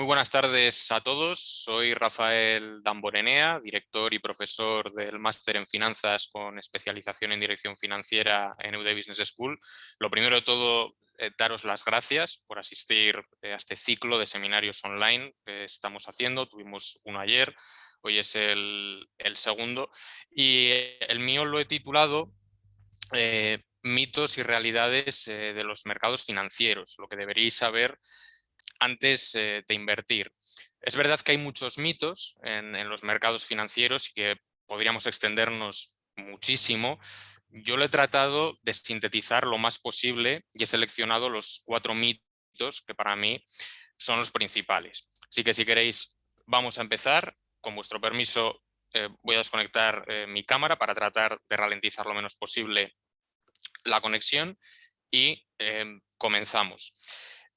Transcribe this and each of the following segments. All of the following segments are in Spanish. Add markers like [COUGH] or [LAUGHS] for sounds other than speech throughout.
Muy buenas tardes a todos. Soy Rafael Damborenea, director y profesor del Máster en Finanzas con especialización en Dirección Financiera en EUD Business School. Lo primero de todo, eh, daros las gracias por asistir eh, a este ciclo de seminarios online que estamos haciendo. Tuvimos uno ayer, hoy es el, segundo. Y el mío lo he titulado eh, Mitos y realidades de los mercados financieros, lo que deberíais saber antes eh, de invertir. Es verdad que hay muchos mitos en, los mercados financieros y que podríamos extendernos muchísimo. Yo lo he tratado de sintetizar lo más posible y he seleccionado los cuatro mitos que para mí son los principales. Así que si queréis vamos a empezar. Con vuestro permiso eh, voy a desconectar eh, mi cámara para tratar de ralentizar lo menos posible la conexión y comenzamos.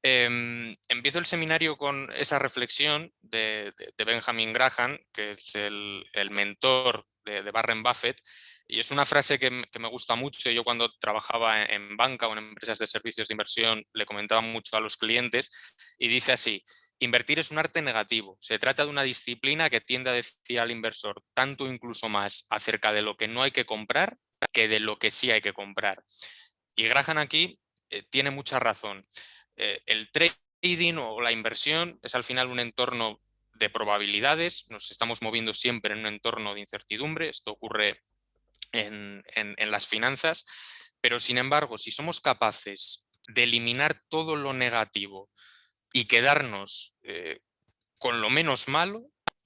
Em, empiezo el seminario con esa reflexión de, Benjamin Graham, que es el, mentor de, de, Warren Buffett, y es una frase que, me gusta mucho. Yo cuando trabajaba en, banca o en empresas de servicios de inversión le comentaba mucho a los clientes y dice así, invertir es un arte negativo. Se trata de una disciplina que tiende a decir al inversor tanto incluso más acerca de lo que no hay que comprar que de lo que sí hay que comprar. Y Graham aquí eh, tiene mucha razón. Eh, el trading o la inversión es al final un entorno de probabilidades, nos estamos moviendo siempre en un entorno de incertidumbre, esto ocurre en, las finanzas, pero sin embargo, si somos capaces de eliminar todo lo negativo y quedarnos eh, con lo menos malo,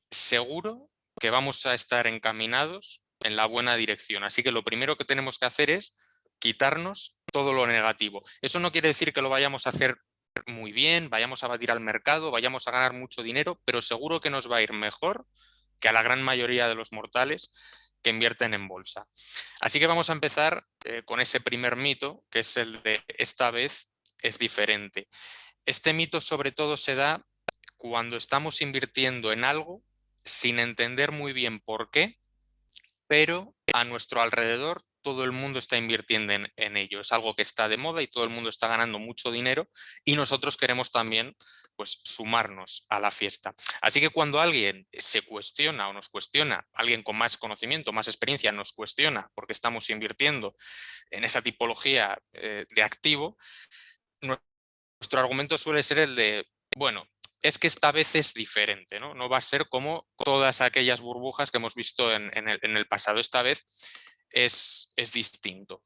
seguro que vamos a estar encaminados en la buena dirección. Así que lo primero que tenemos que hacer es quitarnos todo lo negativo. Eso no quiere decir que lo vayamos a hacer muy bien, vayamos a batir al mercado, vayamos a ganar mucho dinero, pero seguro que nos va a ir mejor que a la gran mayoría de los mortales que invierten en bolsa. Así que vamos a empezar eh, con ese primer mito, que es el de esta vez es diferente. Este mito sobre todo se da cuando estamos invirtiendo en algo sin entender muy bien por qué, pero a nuestro alrededor todo el mundo está invirtiendo en, ello. Es algo que está de moda y todo el mundo está ganando mucho dinero y nosotros queremos también pues, sumarnos a la fiesta. Así que cuando alguien se cuestiona o nos cuestiona, alguien con más conocimiento, más experiencia nos cuestiona porque estamos invirtiendo en esa tipología eh, de activo, nuestro argumento suele ser el de, bueno, es que esta vez es diferente, ¿no? No va a ser como todas aquellas burbujas que hemos visto en, el, en el pasado. Esta vez es, distinto.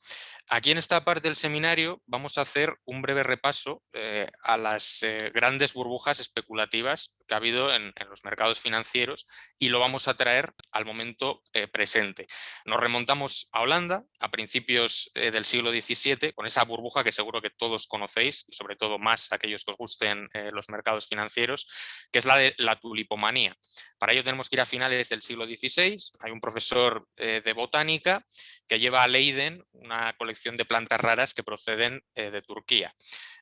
Aquí en esta parte del seminario vamos a hacer un breve repaso eh, a las eh, grandes burbujas especulativas que ha habido en, los mercados financieros y lo vamos a traer al momento eh, presente. Nos remontamos a Holanda a principios del siglo XVII con esa burbuja que seguro que todos conocéis y sobre todo más aquellos que os gusten los mercados financieros, que es la de la tulipomanía. Para ello tenemos que ir a finales del siglo XVI, hay un profesor de botánica que lleva a Leiden una colección de plantas raras que proceden eh, de Turquía.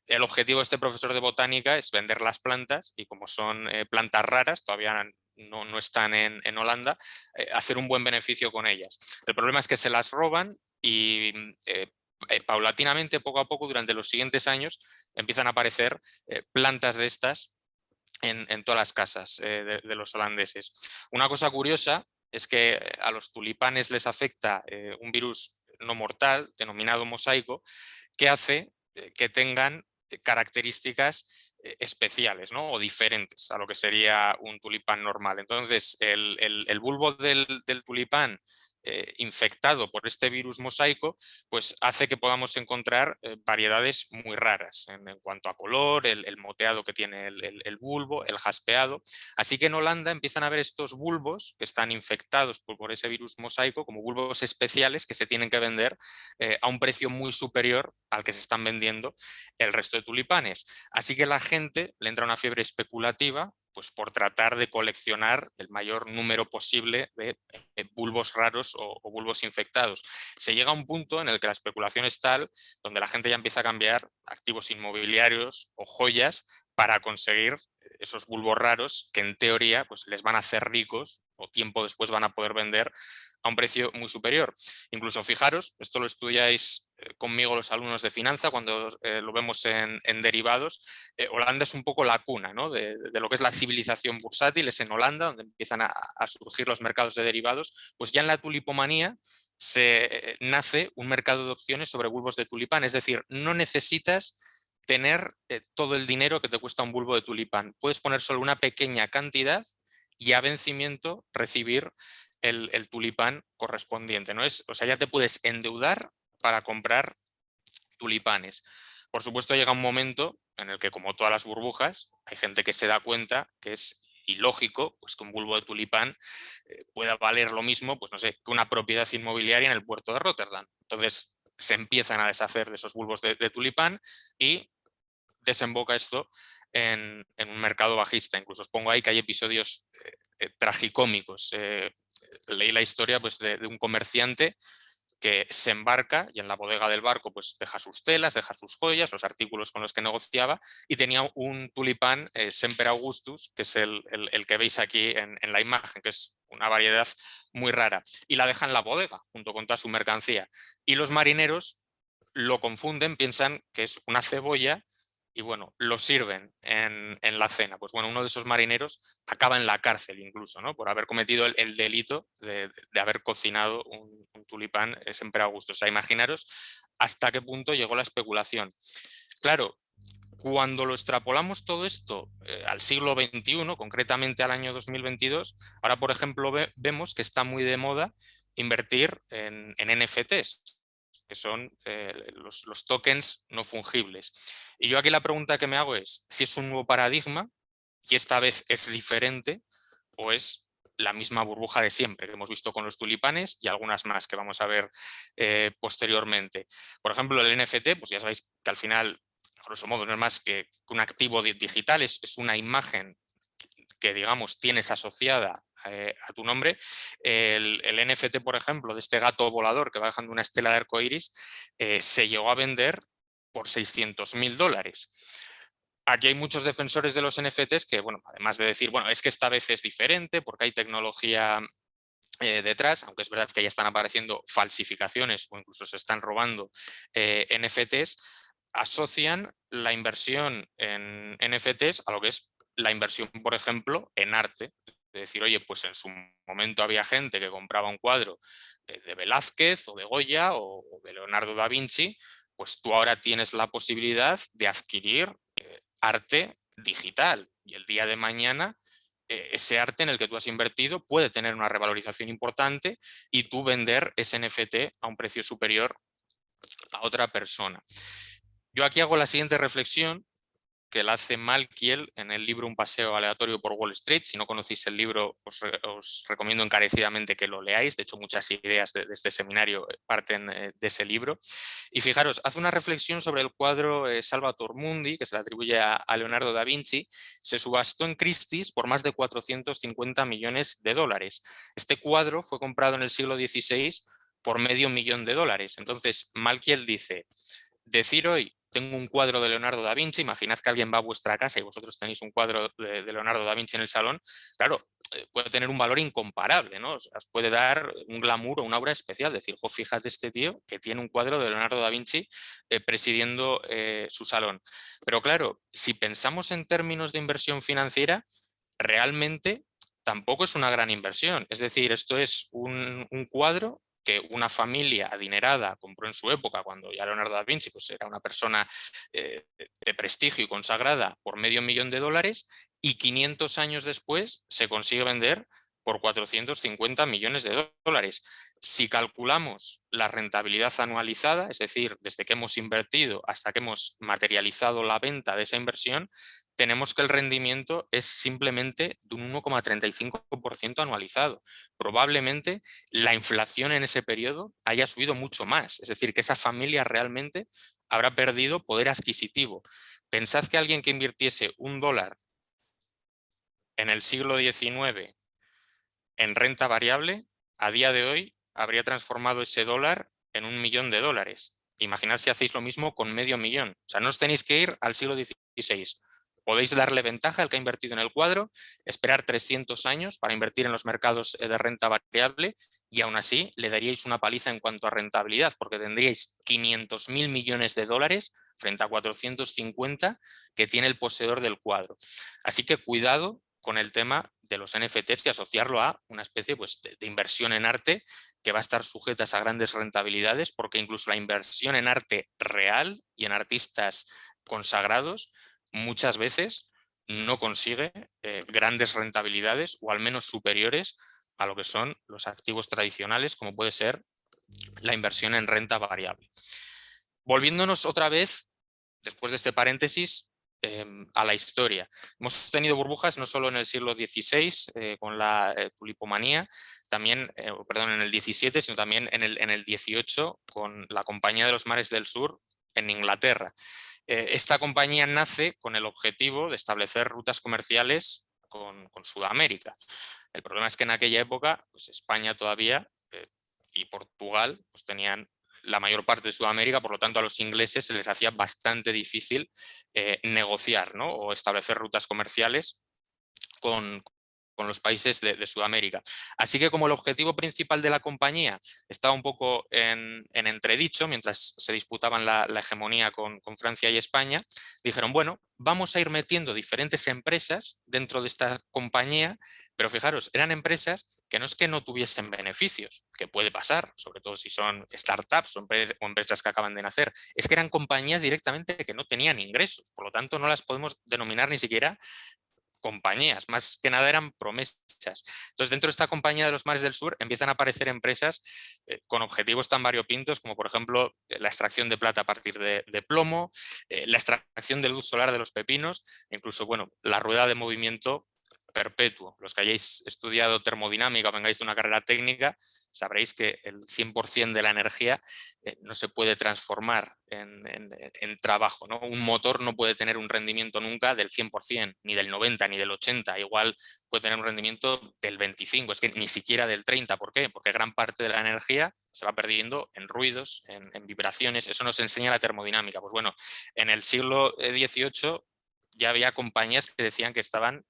El objetivo de este profesor de botánica es vender las plantas y como son eh, plantas raras, todavía no, están en, Holanda, eh, hacer un buen beneficio con ellas. El problema es que se las roban y paulatinamente, poco a poco, durante los siguientes años, empiezan a aparecer plantas de estas en, todas las casas de, los holandeses. Una cosa curiosa es que eh, a los tulipanes les afecta eh, un virus no mortal denominado mosaico que hace eh, que tengan características especiales ¿no? o diferentes a lo que sería un tulipán normal. Entonces el, bulbo del, del tulipán eh, infectado por este virus mosaico, pues hace que podamos encontrar eh, variedades muy raras en, cuanto a color, el, moteado que tiene el, bulbo, el jaspeado. Así que en Holanda empiezan a ver estos bulbos que están infectados por, ese virus mosaico como bulbos especiales que se tienen que vender eh, a un precio muy superior al que se están vendiendo el resto de tulipanes. Así que la gente le entra una fiebre especulativa pues por tratar de coleccionar el mayor número posible de eh, bulbos raros o, bulbos infectados. Se llega a un punto en el que la especulación es tal, donde la gente ya empieza a cambiar activos inmobiliarios o joyas para conseguir esos bulbos raros que en teoría pues, les van a hacer ricos o tiempo después van a poder vender a un precio muy superior. Incluso fijaros, esto lo estudiáis eh, conmigo los alumnos de finanza cuando eh, lo vemos en, derivados, eh, Holanda es un poco la cuna de, lo que es la civilización bursátil, es en Holanda donde empiezan a, surgir los mercados de derivados, pues ya en la tulipomanía se nace un mercado de opciones sobre bulbos de tulipán, es decir, no necesitas tener todo el dinero que te cuesta un bulbo de tulipán, puedes poner solo una pequeña cantidad y a vencimiento recibir el, tulipán correspondiente. ¿no? Es, o sea, ya te puedes endeudar para comprar tulipanes. Por supuesto llega un momento en el que como todas las burbujas hay gente que se da cuenta que es ilógico pues, que un bulbo de tulipán eh, pueda valer lo mismo pues, no sé, que una propiedad inmobiliaria en el puerto de Rotterdam. Entonces se empiezan a deshacer de esos bulbos de, tulipán y desemboca esto en, un mercado bajista. Incluso os pongo ahí que hay episodios eh, eh, tragicómicos leí la historia pues, de, un comerciante que se embarca y en la bodega del barco pues deja sus telas, deja sus joyas, los artículos con los que negociaba y tenía un tulipán eh, Semper Augustus, que es el, que veis aquí en, la imagen, que es una variedad muy rara, y la deja en la bodega junto con toda su mercancía. Y los marineros lo confunden, piensan que es una cebolla y bueno, lo sirven en, la cena. Pues bueno, uno de esos marineros acaba en la cárcel incluso, ¿no? Por haber cometido el, delito de, haber cocinado un, tulipán siempre a gusto. O sea, imaginaros hasta qué punto llegó la especulación. Claro, cuando lo extrapolamos todo esto eh, al siglo XXI, concretamente al año 2022, ahora por ejemplo vemos que está muy de moda invertir en, en NFTs, que son eh, los, tokens no fungibles. Y yo aquí la pregunta que me hago es si es un nuevo paradigma y esta vez es diferente o es la misma burbuja de siempre que hemos visto con los tulipanes y algunas más que vamos a ver eh, posteriormente. Por ejemplo, el NFT, pues ya sabéis que al final, grosso modo, no es más que un activo digital, es, es una imagen que digamos tienes asociada eh, a tu nombre. El, NFT, por ejemplo, de este gato volador que va dejando una estela de arco iris, eh, se llegó a vender por 600 mil dólares. Aquí hay muchos defensores de los NFTs que, bueno, además de decir, bueno, es que esta vez es diferente porque hay tecnología eh, detrás, aunque es verdad que ya están apareciendo falsificaciones o incluso se están robando NFTs, asocian la inversión en NFTs a lo que es la inversión, por ejemplo, en arte de decir, oye, pues en su momento había gente que compraba un cuadro de Velázquez o de Goya o de Leonardo da Vinci, pues tú ahora tienes la posibilidad de adquirir eh, arte digital y el día de mañana eh, ese arte en el que tú has invertido puede tener una revalorización importante y tú vender ese NFT a un precio superior a otra persona. Yo aquí hago la siguiente reflexión que la hace Malkiel en el libro Un paseo aleatorio por Wall Street. Si no conocéis el libro, os, recomiendo encarecidamente que lo leáis. De hecho, muchas ideas de, este seminario eh, parten eh, de ese libro. Y fijaros, hace una reflexión sobre el cuadro eh, Salvator Mundi, que se le atribuye a, Leonardo da Vinci. Se subastó en Christie's por más de 450 millones de dólares. Este cuadro fue comprado en el siglo XVI por medio millón de dólares. Entonces, Malkiel dice, decir hoy tengo un cuadro de Leonardo da Vinci, imaginad que alguien va a vuestra casa y vosotros tenéis un cuadro de, Leonardo da Vinci en el salón, claro, eh, puede tener un valor incomparable, ¿no? os puede dar un glamour o una obra especial, decir, jo, fíjate este tío que tiene un cuadro de Leonardo da Vinci eh, presidiendo eh, su salón. Pero claro, si pensamos en términos de inversión financiera, realmente tampoco es una gran inversión. Es decir, esto es un cuadro que una familia adinerada compró en su época, cuando ya Leonardo da Vinci pues, era una persona eh, de prestigio y consagrada por medio millón de dólares y 500 años después se consigue vender por 450 millones de dólares. Si calculamos la rentabilidad anualizada, es decir, desde que hemos invertido hasta que hemos materializado la venta de esa inversión, tenemos que el rendimiento es simplemente de un 1,35% anualizado. Probablemente la inflación en ese periodo haya subido mucho más, es decir, que esa familia realmente habrá perdido poder adquisitivo. Pensad que alguien que invirtiese un dólar en el siglo XIX en renta variable, a día de hoy habría transformado ese dólar en un millón de dólares. Imaginad si hacéis lo mismo con medio millón. O sea, no os tenéis que ir al siglo XVI podéis darle ventaja al que ha invertido en el cuadro, esperar 300 años para invertir en los mercados eh, de renta variable y aún así le daríais una paliza en cuanto a rentabilidad porque tendríais 500 mil millones de dólares frente a 450 que tiene el poseedor del cuadro. Así que cuidado con el tema de los NFTs y asociarlo a una especie pues, de, inversión en arte que va a estar sujeta a grandes rentabilidades porque incluso la inversión en arte real y en artistas consagrados muchas veces no consigue eh, grandes rentabilidades o al menos superiores a lo que son los activos tradicionales como puede ser la inversión en renta variable. Volviéndonos otra vez, después de este paréntesis, Em, a la historia. Hemos tenido burbujas no solo en el siglo XVI eh, con la eh, tulipomanía, también, eh, perdón, en el XVII, sino también en el, en el XVIII con la Compañía de los Mares del Sur en Inglaterra. Esta compañía nace con el objetivo de establecer rutas comerciales con, Sudamérica. El problema es que en aquella época pues España todavía y Portugal pues tenían la mayor parte de Sudamérica, por lo tanto a los ingleses se les hacía bastante difícil eh, negociar o establecer rutas comerciales con, los países de, Sudamérica. Así que como el objetivo principal de la compañía estaba un poco en, entredicho, mientras se disputaban la, hegemonía con, con, Francia y España, dijeron, bueno, vamos a ir metiendo diferentes empresas dentro de esta compañía, pero fijaros, eran empresas que no es que no tuviesen beneficios, que puede pasar, sobre todo si son startups o empresas que acaban de nacer, es que eran compañías directamente que no tenían ingresos, por lo tanto no las podemos denominar ni siquiera compañías, más que nada eran promesas. Entonces, dentro de esta compañía de los mares del sur empiezan a aparecer empresas eh, con objetivos tan variopintos como, por ejemplo, la extracción de plata a partir de, plomo, eh, la extracción de luz solar de los pepinos, incluso, bueno, la rueda de movimiento perpetuo. Los que hayáis estudiado termodinámica o vengáis de una carrera técnica, sabréis que el 100% de la energía eh, no se puede transformar en, trabajo. ¿no? Un motor no puede tener un rendimiento nunca del 100%, ni del 90, ni del 80. Igual puede tener un rendimiento del 25, es que ni siquiera del 30. ¿Por qué? Porque gran parte de la energía se va perdiendo en ruidos, en, en vibraciones. Eso nos enseña la termodinámica. Pues bueno, en el siglo XVIII ya había compañías que decían que estaban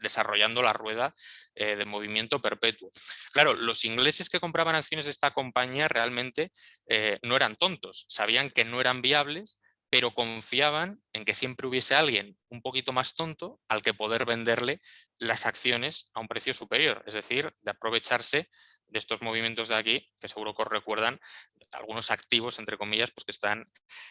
desarrollando la rueda eh, de movimiento perpetuo. Claro, los ingleses que compraban acciones de esta compañía realmente eh, no eran tontos, sabían que no eran viables, pero confiaban en que siempre hubiese alguien un poquito más tonto al que poder venderle las acciones a un precio superior, es decir, de aprovecharse de estos movimientos de aquí, que seguro que os recuerdan algunos activos, entre comillas, pues que están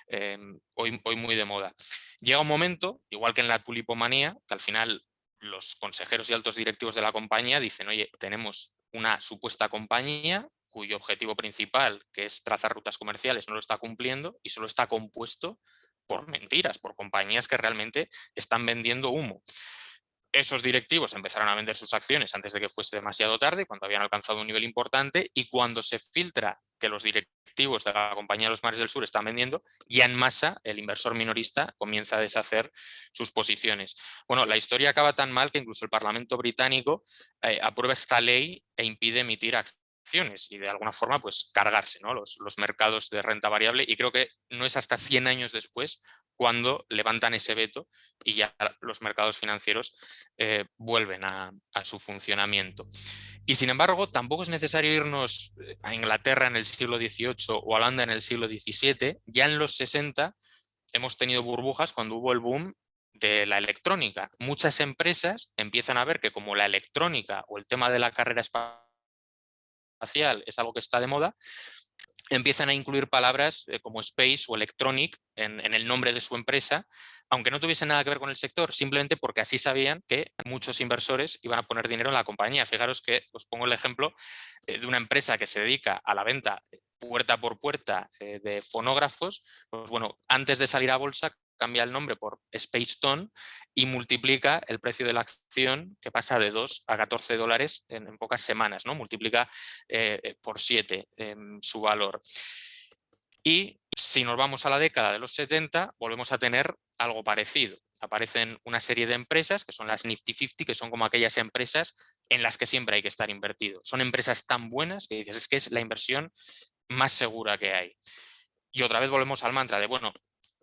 em, hoy, hoy muy de moda. Llega un momento, igual que en la tulipomanía, que al final los consejeros y altos directivos de la compañía dicen, oye, tenemos una supuesta compañía cuyo objetivo principal, que es trazar rutas comerciales, no lo está cumpliendo y solo está compuesto por mentiras, por compañías que realmente están vendiendo humo esos directivos empezaron a vender sus acciones antes de que fuese demasiado tarde, cuando habían alcanzado un nivel importante y cuando se filtra que los directivos de la compañía de los mares del sur están vendiendo, ya en masa el inversor minorista comienza a deshacer sus posiciones. Bueno, la historia acaba tan mal que incluso el Parlamento británico eh, aprueba esta ley e impide emitir acciones y de alguna forma pues cargarse ¿no? los, mercados de renta variable y creo que no es hasta 100 años después cuando levantan ese veto y ya los mercados financieros eh, vuelven a, su funcionamiento. Y sin embargo tampoco es necesario irnos eh, a Inglaterra en el siglo XVIII o a Holanda en el siglo XVII, ya en los 60 hemos tenido burbujas cuando hubo el boom de la electrónica. Muchas empresas empiezan a ver que como la electrónica o el tema de la carrera espacial es algo que está de moda, empiezan a incluir palabras eh, como space o electronic en, el nombre de su empresa, aunque no tuviese nada que ver con el sector, simplemente porque así sabían que muchos inversores iban a poner dinero en la compañía. Fijaros que os pongo el ejemplo eh, de una empresa que se dedica a la venta puerta por puerta eh, de fonógrafos, pues bueno, antes de salir a bolsa cambia el nombre por Space Tone y multiplica el precio de la acción que pasa de 2 a 14 dólares en, pocas semanas, ¿no? multiplica eh, eh, por 7 su valor. Y si nos vamos a la década de los 70, volvemos a tener algo parecido. Aparecen una serie de empresas que son las Nifty 50, que son como aquellas empresas en las que siempre hay que estar invertido. Son empresas tan buenas que dices, es que es la inversión más segura que hay. Y otra vez volvemos al mantra de, bueno,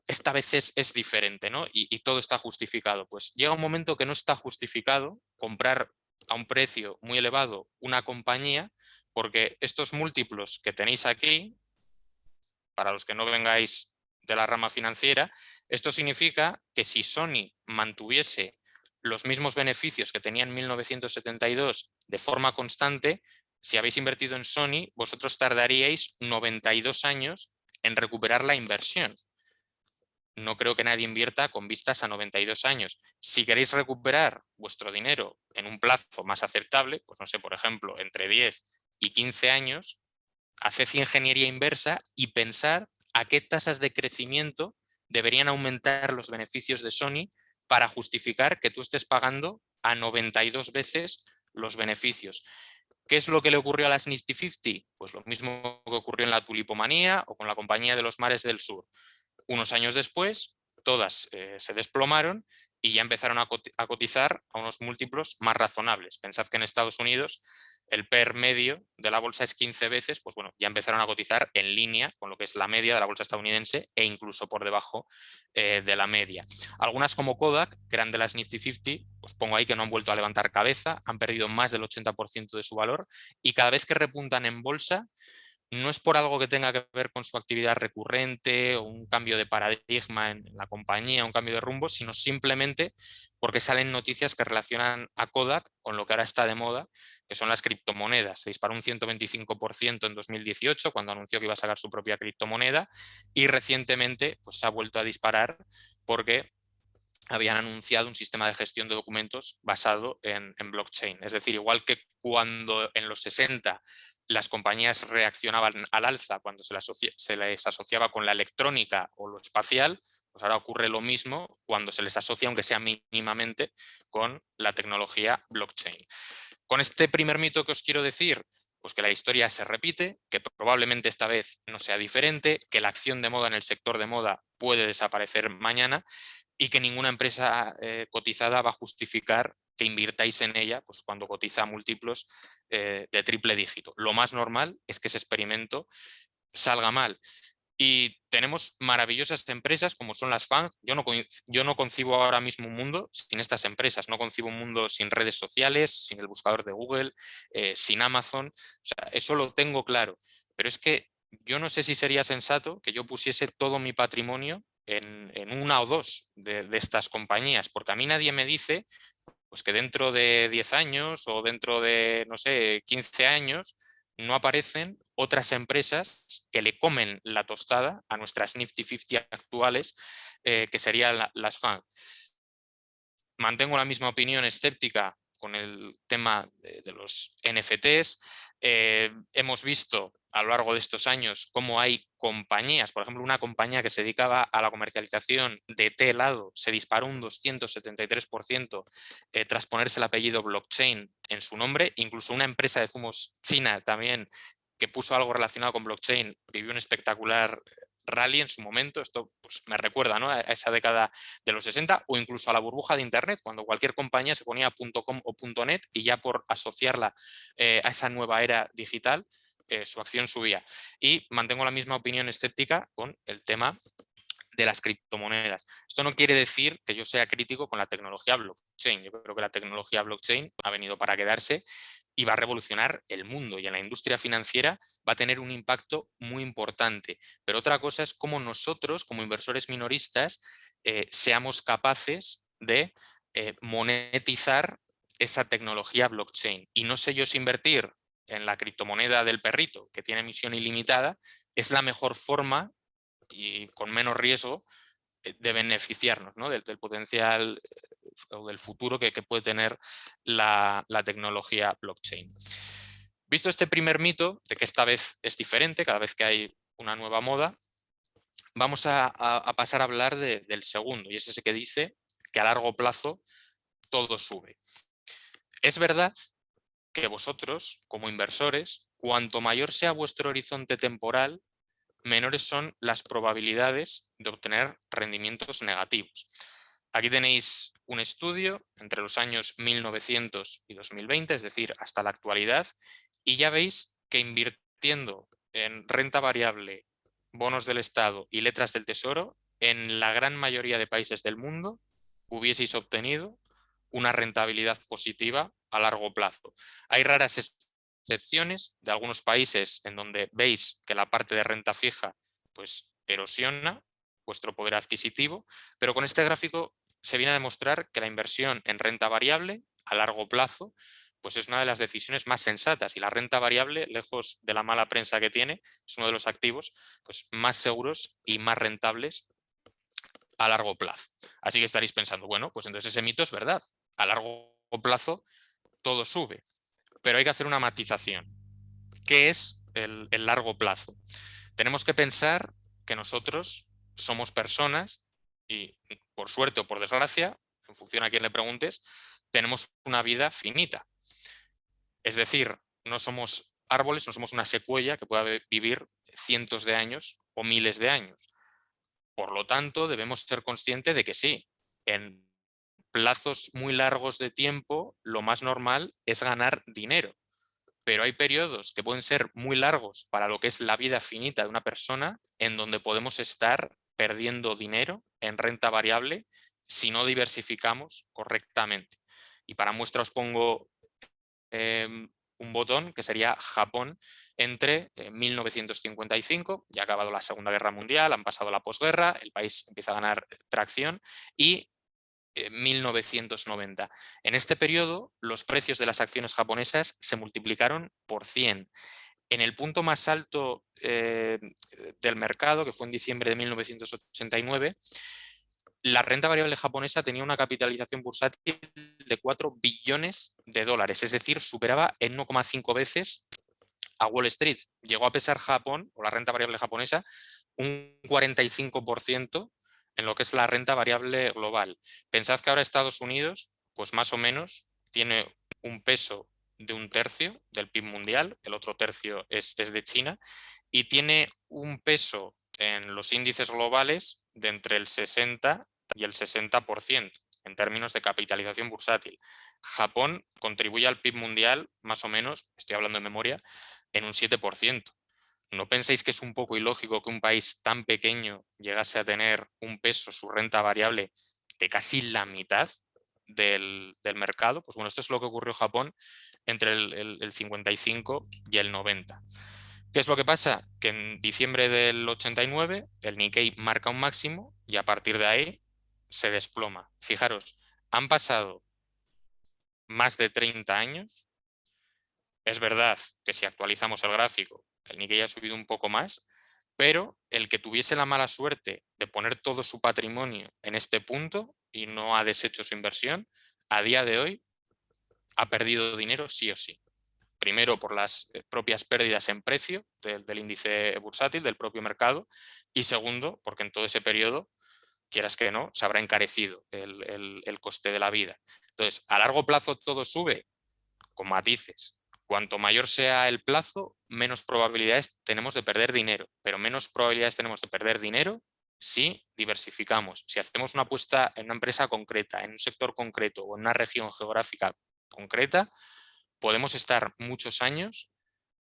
esta vez es, diferente ¿no? y, todo está justificado. Pues llega un momento que no está justificado comprar a un precio muy elevado una compañía porque estos múltiplos que tenéis aquí, para los que no vengáis de la rama financiera, esto significa que si Sony mantuviese los mismos beneficios que tenía en 1972 de forma constante, si habéis invertido en Sony, vosotros tardaríais 92 años en recuperar la inversión. No creo que nadie invierta con vistas a 92 años. Si queréis recuperar vuestro dinero en un plazo más aceptable, pues no sé, por ejemplo, entre 10 y 15 años, haced ingeniería inversa y pensar a qué tasas de crecimiento deberían aumentar los beneficios de Sony para justificar que tú estés pagando a 92 veces los beneficios. ¿Qué es lo que le ocurrió a las Nifty 50? Pues lo mismo que ocurrió en la tulipomanía o con la Compañía de los Mares del Sur. Unos años después, todas eh, se desplomaron y ya empezaron a cotizar a unos múltiplos más razonables. Pensad que en Estados Unidos el PER medio de la bolsa es 15 veces, pues bueno, ya empezaron a cotizar en línea con lo que es la media de la bolsa estadounidense e incluso por debajo eh, de la media. Algunas como Kodak, que eran de las Nifty 50, pues pongo ahí que no han vuelto a levantar cabeza, han perdido más del 80% de su valor y cada vez que repuntan en bolsa no es por algo que tenga que ver con su actividad recurrente o un cambio de paradigma en la compañía, un cambio de rumbo, sino simplemente porque salen noticias que relacionan a Kodak con lo que ahora está de moda, que son las criptomonedas. Se disparó un 125% en 2018 cuando anunció que iba a sacar su propia criptomoneda y recientemente pues, se ha vuelto a disparar porque habían anunciado un sistema de gestión de documentos basado en, blockchain. Es decir, igual que cuando en los 60 las compañías reaccionaban al alza cuando se, les asociaba con la electrónica o lo espacial, pues ahora ocurre lo mismo cuando se les asocia, aunque sea mínimamente, con la tecnología blockchain. Con este primer mito que os quiero decir, pues que la historia se repite, que probablemente esta vez no sea diferente, que la acción de moda en el sector de moda puede desaparecer mañana y que ninguna empresa eh, cotizada va a justificar que invirtáis en ella pues, cuando cotiza múltiplos eh, de triple dígito. Lo más normal es que ese experimento salga mal. Y tenemos maravillosas empresas como son las FANG. Yo no, yo no concibo ahora mismo un mundo sin estas empresas. No concibo un mundo sin redes sociales, sin el buscador de Google, eh, sin Amazon. eso lo tengo claro. Pero es que yo no sé si sería sensato que yo pusiese todo mi patrimonio en, una o dos de, estas compañías, porque a mí nadie me dice pues que dentro de 10 años o dentro de, no sé, 15 años, no aparecen otras empresas que le comen la tostada a nuestras Nifty 50 actuales, eh, que serían las FAN. Mantengo la misma opinión escéptica con el tema de, los NFTs. Eh, hemos visto a lo largo de estos años cómo hay compañías, por ejemplo, una compañía que se dedicaba a la comercialización de té se disparó un 273% eh, tras ponerse el apellido blockchain en su nombre, incluso una empresa de zumos china también que puso algo relacionado con blockchain vivió un espectacular rally en su momento, esto pues, me recuerda a esa década de los 60 o incluso a la burbuja de internet, cuando cualquier compañía se ponía .com o .net y ya por asociarla eh, a esa nueva era digital, eh, su acción subía. Y mantengo la misma opinión escéptica con el tema de las criptomonedas. Esto no quiere decir que yo sea crítico con la tecnología blockchain. Yo creo que la tecnología blockchain ha venido para quedarse y va a revolucionar el mundo y en la industria financiera va a tener un impacto muy importante. Pero otra cosa es cómo nosotros, como inversores minoristas, eh, seamos capaces de eh, monetizar esa tecnología blockchain. Y no sé yo si invertir en la criptomoneda del perrito, que tiene emisión ilimitada, es la mejor forma y con menos riesgo eh, de beneficiarnos ¿no? del, potencial eh, o del futuro que, puede tener la, tecnología blockchain. Visto este primer mito, de que esta vez es diferente, cada vez que hay una nueva moda, vamos a, pasar a hablar del segundo, y es ese que dice que a largo plazo todo sube. Es verdad que vosotros, como inversores, cuanto mayor sea vuestro horizonte temporal, menores son las probabilidades de obtener rendimientos negativos. Aquí tenéis un estudio entre los años 1900 y 2020, es decir, hasta la actualidad, y ya veis que invirtiendo en renta variable, bonos del Estado y letras del Tesoro, en la gran mayoría de países del mundo hubieseis obtenido una rentabilidad positiva a largo plazo. Hay raras excepciones de algunos países en donde veis que la parte de renta fija pues, erosiona vuestro poder adquisitivo, pero con este gráfico se viene a demostrar que la inversión en renta variable a largo plazo pues es una de las decisiones más sensatas y la renta variable, lejos de la mala prensa que tiene, es uno de los activos pues, más seguros y más rentables a largo plazo. Así que estaréis pensando, bueno, pues entonces ese mito es verdad. A largo plazo todo sube, pero hay que hacer una matización. ¿Qué es el, largo plazo? Tenemos que pensar que nosotros somos personas y por suerte o por desgracia, en función a quién le preguntes, tenemos una vida finita. Es decir, no somos árboles, no somos una secuela que pueda vivir cientos de años o miles de años. Por lo tanto, debemos ser conscientes de que sí, en plazos muy largos de tiempo, lo más normal es ganar dinero. Pero hay periodos que pueden ser muy largos para lo que es la vida finita de una persona, en donde podemos estar perdiendo dinero en renta variable si no diversificamos correctamente. Y para muestra os pongo em, un botón que sería Japón entre 1955, ya ha acabado la Segunda Guerra Mundial, han pasado la posguerra, el país empieza a ganar tracción y 1990. En este periodo los precios de las acciones japonesas se multiplicaron por 100. En el punto más alto eh, del mercado, que fue en diciembre de 1989, la renta variable japonesa tenía una capitalización bursátil de 4 billones de dólares, es decir, superaba en 1,5 veces a Wall Street. Llegó a pesar Japón, o la renta variable japonesa, un 45% en lo que es la renta variable global. Pensad que ahora Estados Unidos, pues más o menos, tiene un peso de un tercio del PIB mundial, el otro tercio es, de China, y tiene un peso en los índices globales de entre el 60 y el 60% en términos de capitalización bursátil. Japón contribuye al PIB mundial más o menos, estoy hablando de memoria, en un 7%. ¿No penséis que es un poco ilógico que un país tan pequeño llegase a tener un peso, su renta variable, de casi la mitad del, mercado? Pues bueno, esto es lo que ocurrió en Japón entre el, el 55 y el 90. ¿Qué es lo que pasa? Que en diciembre del 89 el Nikkei marca un máximo y a partir de ahí se desploma. Fijaros, han pasado más de 30 años. Es verdad que si actualizamos el gráfico, el Nikkei ha subido un poco más, pero el que tuviese la mala suerte de poner todo su patrimonio en este punto y no ha deshecho su inversión, a día de hoy ha perdido dinero sí o sí. Primero por las eh, propias pérdidas en precio del, del índice bursátil, del propio mercado, y segundo porque en todo ese periodo quieras que no, se habrá encarecido el, coste de la vida. Entonces, a largo plazo todo sube, con matices. Cuanto mayor sea el plazo, menos probabilidades tenemos de perder dinero, pero menos probabilidades tenemos de perder dinero si diversificamos, si hacemos una apuesta en una empresa concreta, en un sector concreto o en una región geográfica concreta, podemos estar muchos años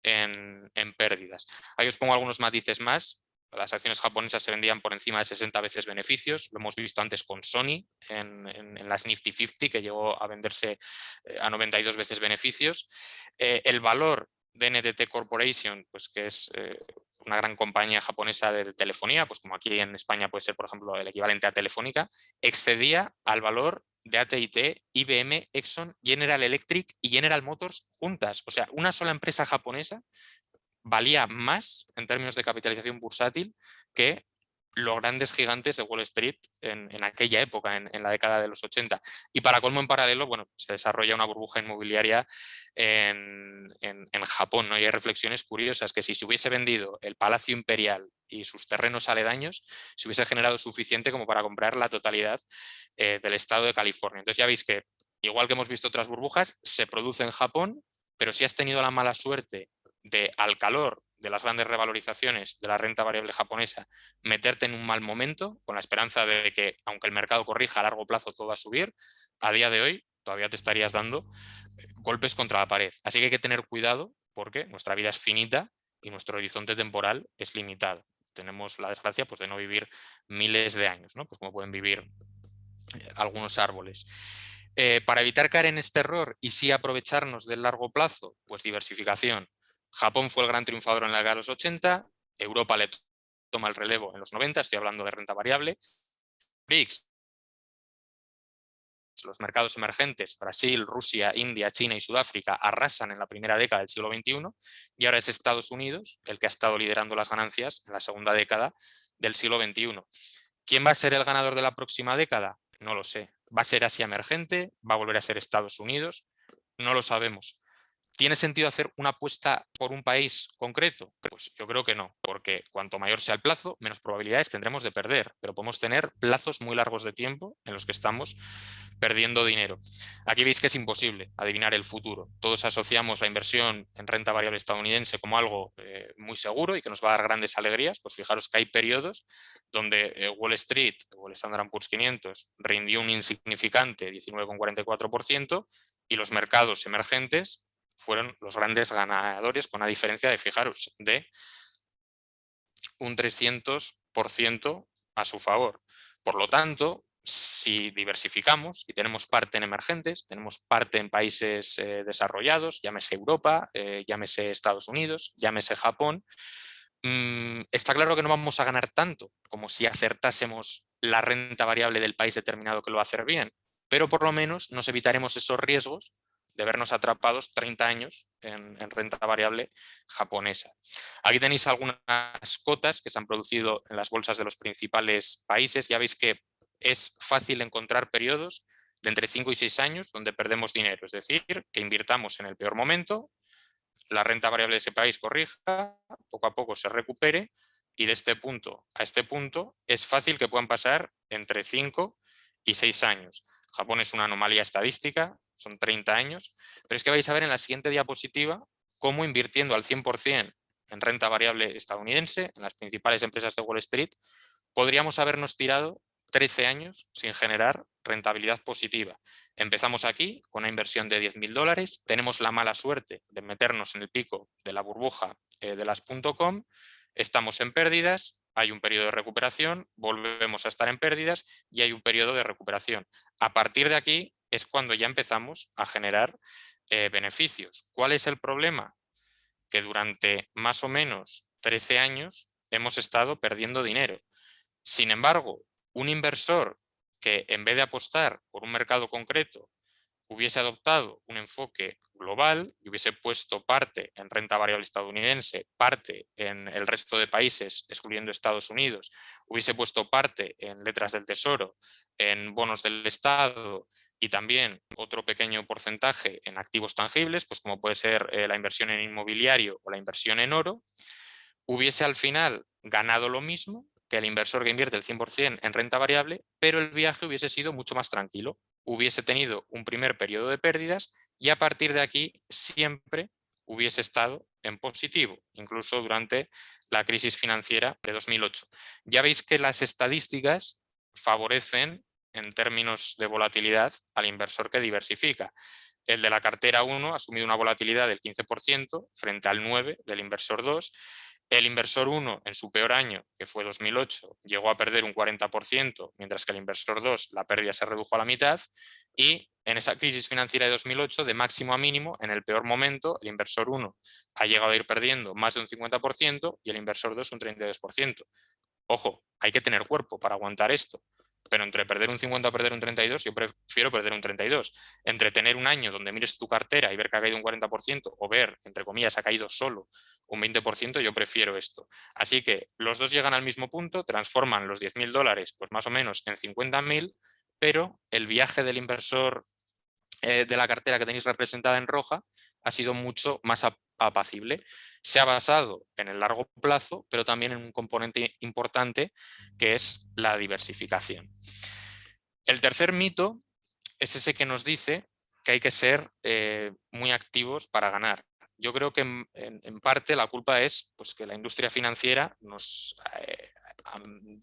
en, pérdidas. Ahí os pongo algunos matices más las acciones japonesas se vendían por encima de 60 veces beneficios, lo hemos visto antes con Sony en, las Nifty 50 que llegó a venderse eh, a 92 veces beneficios. Eh, el valor de NTT Corporation, pues que es eh, una gran compañía japonesa de telefonía, pues como aquí en España puede ser por ejemplo el equivalente a Telefónica, excedía al valor de AT&T, IBM, Exxon, General Electric y General Motors juntas. O sea, una sola empresa japonesa valía más en términos de capitalización bursátil que los grandes gigantes de Wall Street en, aquella época, en, la década de los 80. Y para colmo en paralelo, bueno, se desarrolla una burbuja inmobiliaria en, Japón. Y hay reflexiones curiosas que si se hubiese vendido el Palacio Imperial y sus terrenos aledaños, se hubiese generado suficiente como para comprar la totalidad eh, del estado de California. Entonces ya veis que, igual que hemos visto otras burbujas, se produce en Japón, pero si has tenido la mala suerte de al calor de las grandes revalorizaciones de la renta variable japonesa, meterte en un mal momento con la esperanza de que, aunque el mercado corrija a largo plazo, todo va a subir, a día de hoy todavía te estarías dando eh, golpes contra la pared. Así que hay que tener cuidado porque nuestra vida es finita y nuestro horizonte temporal es limitado. tenemos la desgracia pues, de no vivir miles de años, ¿no? pues como pueden vivir eh, algunos árboles. Eh, para evitar caer en este error y sí aprovecharnos del largo plazo, pues diversificación. Japón fue el gran triunfador en la década de los 80, Europa le toma el relevo en los 90, estoy hablando de renta variable. BRICS, los mercados emergentes, Brasil, Rusia, India, China y Sudáfrica arrasan en la primera década del siglo XXI y ahora es Estados Unidos el que ha estado liderando las ganancias en la segunda década del siglo XXI. ¿Quién va a ser el ganador de la próxima década? No lo sé. ¿Va a ser Asia emergente? ¿Va a volver a ser Estados Unidos? No lo sabemos. ¿Tiene sentido hacer una apuesta por un país concreto? Pues yo creo que no, porque cuanto mayor sea el plazo, menos probabilidades tendremos de perder, pero podemos tener plazos muy largos de tiempo en los que estamos perdiendo dinero. Aquí veis que es imposible adivinar el futuro. Todos asociamos la inversión en renta variable estadounidense como algo eh, muy seguro y que nos va a dar grandes alegrías. Pues fijaros que hay periodos donde eh, Wall Street o el Standard Poor's 500 rindió un insignificante 19,44% y los mercados emergentes fueron los grandes ganadores con una diferencia de, fijaros, de un 300% a su favor. Por lo tanto, si diversificamos y tenemos parte en emergentes, tenemos parte en países eh, desarrollados, llámese Europa, eh, llámese Estados Unidos, llámese Japón, mm, está claro que no vamos a ganar tanto como si acertásemos la renta variable del país determinado que lo va a hacer bien, pero por lo menos nos evitaremos esos riesgos de vernos atrapados 30 años en, renta variable japonesa. Aquí tenéis algunas cotas que se han producido en las bolsas de los principales países. Ya veis que es fácil encontrar periodos de entre 5 y 6 años donde perdemos dinero, es decir, que invirtamos en el peor momento, la renta variable de ese país corrija, poco a poco se recupere y de este punto a este punto es fácil que puedan pasar entre 5 y 6 años. Japón es una anomalía estadística, son 30 años, pero es que vais a ver en la siguiente diapositiva cómo invirtiendo al 100% en renta variable estadounidense, en las principales empresas de Wall Street, podríamos habernos tirado 13 años sin generar rentabilidad positiva. Empezamos aquí con una inversión de 10.000 dólares, tenemos la mala suerte de meternos en el pico de la burbuja eh, de las .com, estamos en pérdidas, hay un periodo de recuperación, volvemos a estar en pérdidas y hay un periodo de recuperación. A partir de aquí es cuando ya empezamos a generar eh, beneficios. ¿Cuál es el problema? Que durante más o menos 13 años hemos estado perdiendo dinero. Sin embargo, un inversor que en vez de apostar por un mercado concreto hubiese adoptado un enfoque global y hubiese puesto parte en renta variable estadounidense, parte en el resto de países, excluyendo Estados Unidos, hubiese puesto parte en letras del tesoro, en bonos del Estado y también otro pequeño porcentaje en activos tangibles, pues como puede ser eh, la inversión en inmobiliario o la inversión en oro, hubiese al final ganado lo mismo que el inversor que invierte el 100% en renta variable, pero el viaje hubiese sido mucho más tranquilo. Hubiese tenido un primer periodo de pérdidas y a partir de aquí siempre hubiese estado en positivo, incluso durante la crisis financiera de 2008. Ya veis que las estadísticas favorecen en términos de volatilidad al inversor que diversifica. El de la cartera 1 ha asumido una volatilidad del 15% frente al 9% del inversor 2 el inversor 1 en su peor año, que fue 2008, llegó a perder un 40%, mientras que el inversor 2 la pérdida se redujo a la mitad y en esa crisis financiera de 2008, de máximo a mínimo, en el peor momento, el inversor 1 ha llegado a ir perdiendo más de un 50% y el inversor 2 un 32%. Ojo, hay que tener cuerpo para aguantar esto pero entre perder un 50 o perder un 32, yo prefiero perder un 32. Entre tener un año donde mires tu cartera y ver que ha caído un 40% o ver, entre comillas, ha caído solo un 20%, yo prefiero esto. Así que los dos llegan al mismo punto, transforman los 10.000 dólares pues más o menos en 50.000, pero el viaje del inversor eh, de la cartera que tenéis representada en roja ha sido mucho más apacible. Se ha basado en el largo plazo, pero también en un componente importante que es la diversificación. El tercer mito es ese que nos dice que hay que ser eh, muy activos para ganar. Yo creo que en, parte la culpa es pues, que la industria financiera nos eh,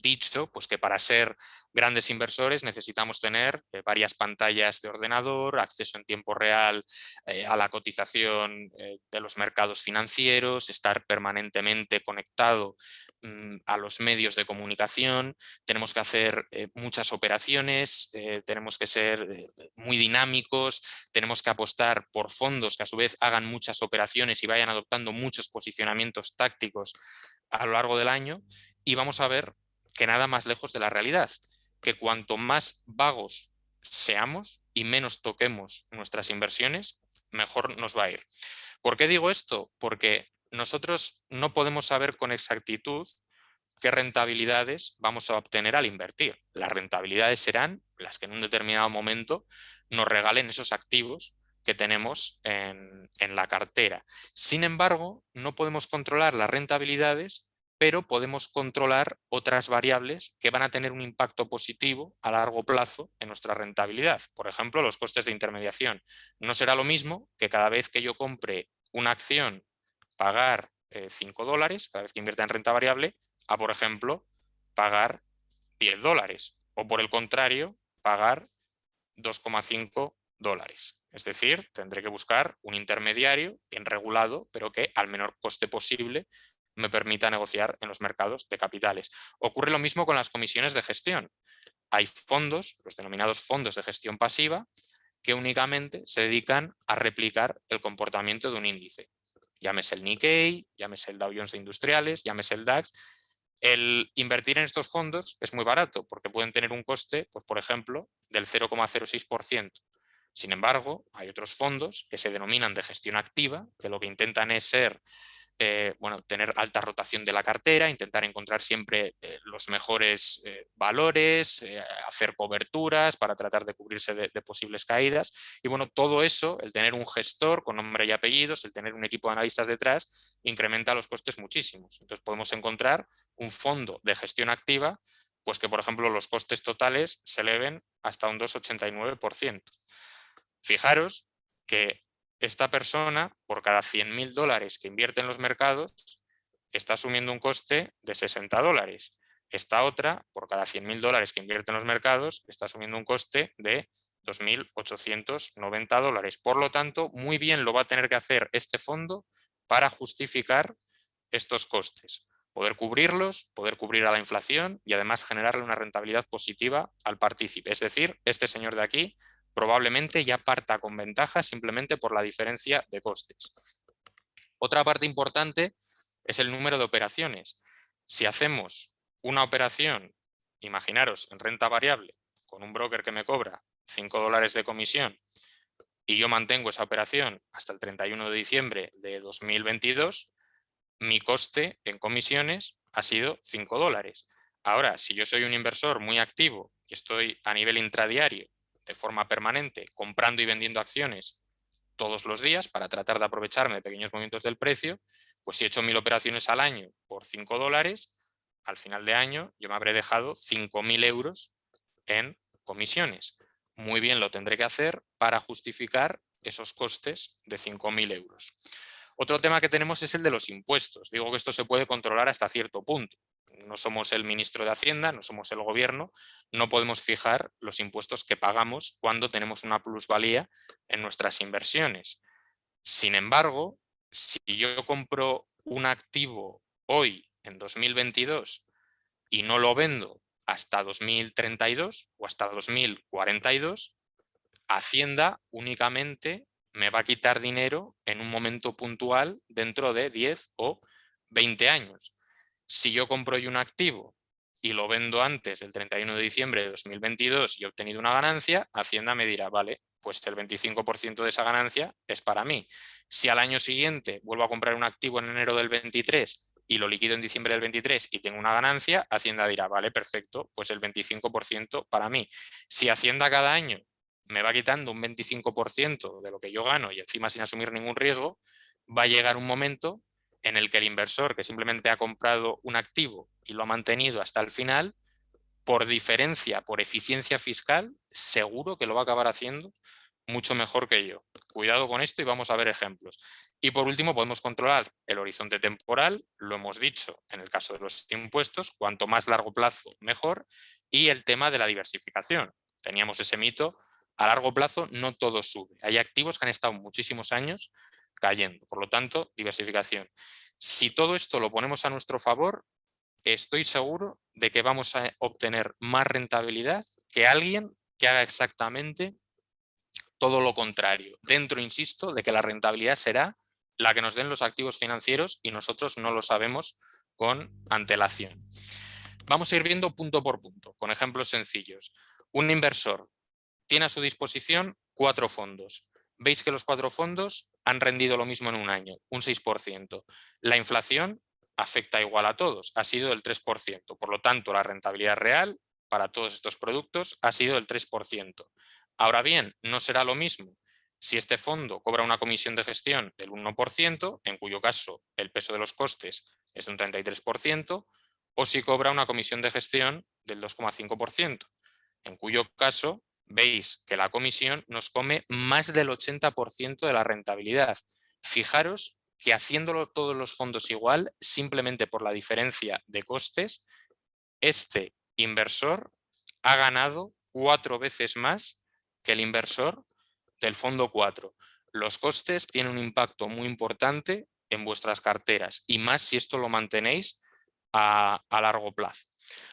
dicho pues, que para ser grandes inversores necesitamos tener eh, varias pantallas de ordenador, acceso en tiempo real eh, a la cotización eh, de los mercados financieros, estar permanentemente conectado mm, a los medios de comunicación, tenemos que hacer muchas operaciones, tenemos que ser muy dinámicos, tenemos que apostar por fondos que a su vez hagan muchas operaciones y vayan adoptando muchos posicionamientos tácticos a lo largo del año y vamos a ver que nada más lejos de la realidad, que cuanto más vagos seamos y menos toquemos nuestras inversiones, mejor nos va a ir. ¿Por qué digo esto? Porque nosotros no podemos saber con exactitud qué rentabilidades vamos a obtener al invertir. Las rentabilidades serán las que en un determinado momento nos regalen esos activos que tenemos en, en la cartera. Sin embargo, no podemos controlar las rentabilidades pero podemos controlar otras variables que van a tener un impacto positivo a largo plazo en nuestra rentabilidad. Por ejemplo, los costes de intermediación. No será lo mismo que cada vez que yo compre una acción pagar 5 eh, dólares, cada vez que invierta en renta variable, a, por ejemplo, pagar 10 dólares. O por el contrario, pagar 2,5 dólares. Es decir, tendré que buscar un intermediario bien regulado, pero que al menor coste posible me permita negociar en los mercados de capitales. Ocurre lo mismo con las comisiones de gestión. Hay fondos, los denominados fondos de gestión pasiva, que únicamente se dedican a replicar el comportamiento de un índice. Llámese el Nikkei, llámese el Dow Jones Industriales, llámese el DAX. El invertir en estos fondos es muy barato porque pueden tener un coste, pues, por ejemplo, del 0,06%. Sin embargo, hay otros fondos que se denominan de gestión activa, que lo que intentan es ser eh, bueno, tener alta rotación de la cartera, intentar encontrar siempre eh, los mejores eh, valores, hacer coberturas para tratar de cubrirse de, posibles caídas. Y bueno, todo eso, el tener un gestor con nombre y apellidos, el tener un equipo de analistas detrás, incrementa los costes muchísimos. Entonces podemos encontrar un fondo de gestión activa, pues que por ejemplo los costes totales se eleven hasta un 2,89%. Fijaros que esta persona, por cada 100.000 dólares que invierte en los mercados, está asumiendo un coste de 60 dólares. Esta otra, por cada 100.000 dólares que invierte en los mercados, está asumiendo un coste de 2.890 dólares. Por lo tanto, muy bien lo va a tener que hacer este fondo para justificar estos costes. Poder cubrirlos, poder cubrir a la inflación y además generarle una rentabilidad positiva al partícipe. Es decir, este señor de aquí probablemente ya parta con ventaja simplemente por la diferencia de costes. Otra parte importante es el número de operaciones. Si hacemos una operación, imaginaros, en renta variable, con un broker que me cobra 5 dólares de comisión y yo mantengo esa operación hasta el 31 de diciembre de 2022, mi coste en comisiones ha sido 5 dólares. Ahora, si yo soy un inversor muy activo y estoy a nivel intradiario de forma permanente comprando y vendiendo acciones todos los días para tratar de aprovecharme de pequeños movimientos del precio, pues si he hecho mil operaciones al año por 5 dólares, al final de año yo me habré dejado 5.000 euros en comisiones. Muy bien lo tendré que hacer para justificar esos costes de 5.000 euros. Otro tema que tenemos es el de los impuestos. Digo que esto se puede controlar hasta cierto punto no somos el ministro de Hacienda, no somos el gobierno, no podemos fijar los impuestos que pagamos cuando tenemos una plusvalía en nuestras inversiones. Sin embargo, si yo compro un activo hoy, en 2022, y no lo vendo hasta 2032 o hasta 2042, Hacienda únicamente me va a quitar dinero en un momento puntual dentro de 10 o 20 años. Si yo compro hoy un activo y lo vendo antes del 31 de diciembre de 2022 y he obtenido una ganancia, Hacienda me dirá, vale, pues el 25% de esa ganancia es para mí. Si al año siguiente vuelvo a comprar un activo en enero del 23 y lo liquido en diciembre del 23 y tengo una ganancia, Hacienda dirá, vale, perfecto, pues el 25% para mí. Si Hacienda cada año me va quitando un 25% de lo que yo gano y encima sin asumir ningún riesgo, va a llegar un momento en el que el inversor que simplemente ha comprado un activo y lo ha mantenido hasta el final, por diferencia, por eficiencia fiscal, seguro que lo va a acabar haciendo mucho mejor que yo. Cuidado con esto y vamos a ver ejemplos. Y por último podemos controlar el horizonte temporal, lo hemos dicho en el caso de los impuestos, cuanto más largo plazo mejor, y el tema de la diversificación. Teníamos ese mito, a largo plazo no todo sube. Hay activos que han estado muchísimos años cayendo, por lo tanto, diversificación. Si todo esto lo ponemos a nuestro favor, estoy seguro de que vamos a obtener más rentabilidad que alguien que haga exactamente todo lo contrario. Dentro, insisto, de que la rentabilidad será la que nos den los activos financieros y nosotros no lo sabemos con antelación. Vamos a ir viendo punto por punto, con ejemplos sencillos. Un inversor tiene a su disposición cuatro fondos. Veis que los cuatro fondos han rendido lo mismo en un año, un 6%. La inflación afecta igual a todos, ha sido del 3%. Por lo tanto, la rentabilidad real para todos estos productos ha sido del 3%. Ahora bien, no será lo mismo si este fondo cobra una comisión de gestión del 1%, en cuyo caso el peso de los costes es de un 33%, o si cobra una comisión de gestión del 2,5%, en cuyo caso veis que la comisión nos come más del 80% de la rentabilidad. Fijaros que haciéndolo todos los fondos igual, simplemente por la diferencia de costes, este inversor ha ganado cuatro veces más que el inversor del fondo 4. Los costes tienen un impacto muy importante en vuestras carteras y más si esto lo mantenéis a, largo plazo.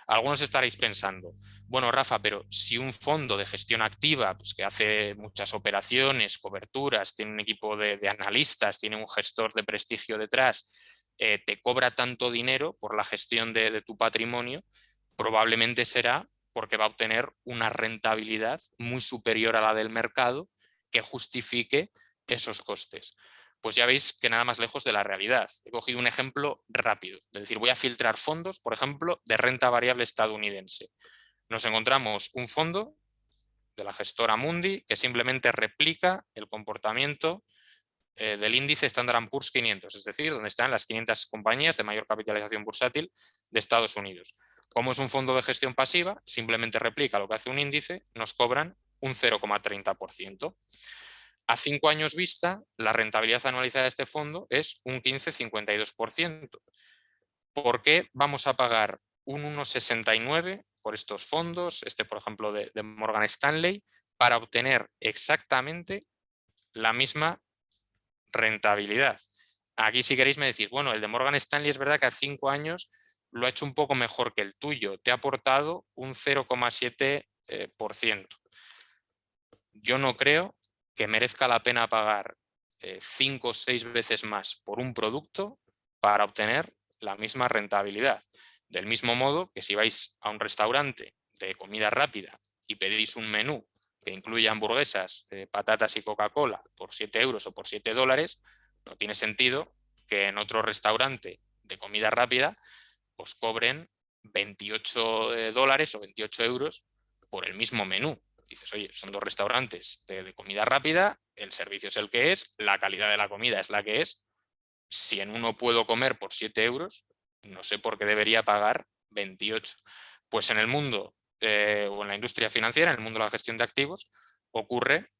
Algunos estaréis pensando, bueno Rafa, pero si un fondo de gestión activa pues, que hace muchas operaciones, coberturas, tiene un equipo de, analistas, tiene un gestor de prestigio detrás, eh, te cobra tanto dinero por la gestión de tu patrimonio, probablemente será porque va a obtener una rentabilidad muy superior a la del mercado que justifique esos costes. Pues ya veis que nada más lejos de la realidad. He cogido un ejemplo rápido, es decir, voy a filtrar fondos, por ejemplo, de renta variable estadounidense. Nos encontramos un fondo de la gestora Mundi que simplemente replica el comportamiento eh, del índice Standard Poor's 500, es decir, donde están las 500 compañías de mayor capitalización bursátil de Estados Unidos. Como es un fondo de gestión pasiva, simplemente replica lo que hace un índice, nos cobran un 0,30%. A cinco años vista, la rentabilidad anualizada de este fondo es un 15,52%. ¿Por qué vamos a pagar un 1,69 por estos fondos, este por ejemplo de, Morgan Stanley, para obtener exactamente la misma rentabilidad? Aquí si queréis me decís, bueno, el de Morgan Stanley es verdad que a cinco años lo ha hecho un poco mejor que el tuyo, te ha aportado un 0,7%. Eh, Yo no creo que merezca la pena pagar eh, cinco o seis veces más por un producto para obtener la misma rentabilidad. Del mismo modo que si vais a un restaurante de comida rápida y pedís un menú que incluye hamburguesas, eh, patatas y Coca-Cola por 7 euros o por 7 dólares, no tiene sentido que en otro restaurante de comida rápida os cobren 28 eh, dólares o 28 euros por el mismo menú. Dices, oye, son dos restaurantes de, comida rápida, el servicio es el que es, la calidad de la comida es la que es. Si en uno puedo comer por 7 euros, no sé por qué debería pagar 28. Pues en el mundo eh, o en la industria financiera, en el mundo de la gestión de activos, ocurre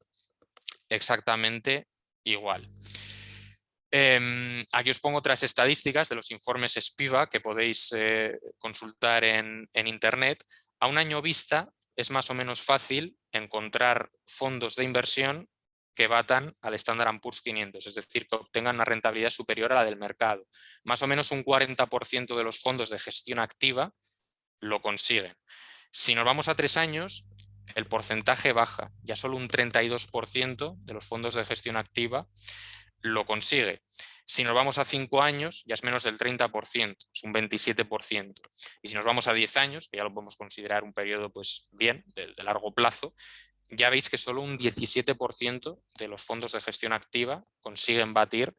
exactamente igual. Em, aquí os pongo otras estadísticas de los informes SPIVA que podéis eh, consultar en, Internet. A un año vista es más o menos fácil encontrar fondos de inversión que batan al Standard Poor's 500, es decir, que obtengan una rentabilidad superior a la del mercado. Más o menos un 40% de los fondos de gestión activa lo consiguen. Si nos vamos a tres años, el porcentaje baja, ya solo un 32% de los fondos de gestión activa lo consigue. Si nos vamos a 5 años, ya es menos del 30%, es un 27%. Y si nos vamos a 10 años, que ya lo podemos considerar un periodo pues bien, de, largo plazo, ya veis que solo un 17% de los fondos de gestión activa consiguen batir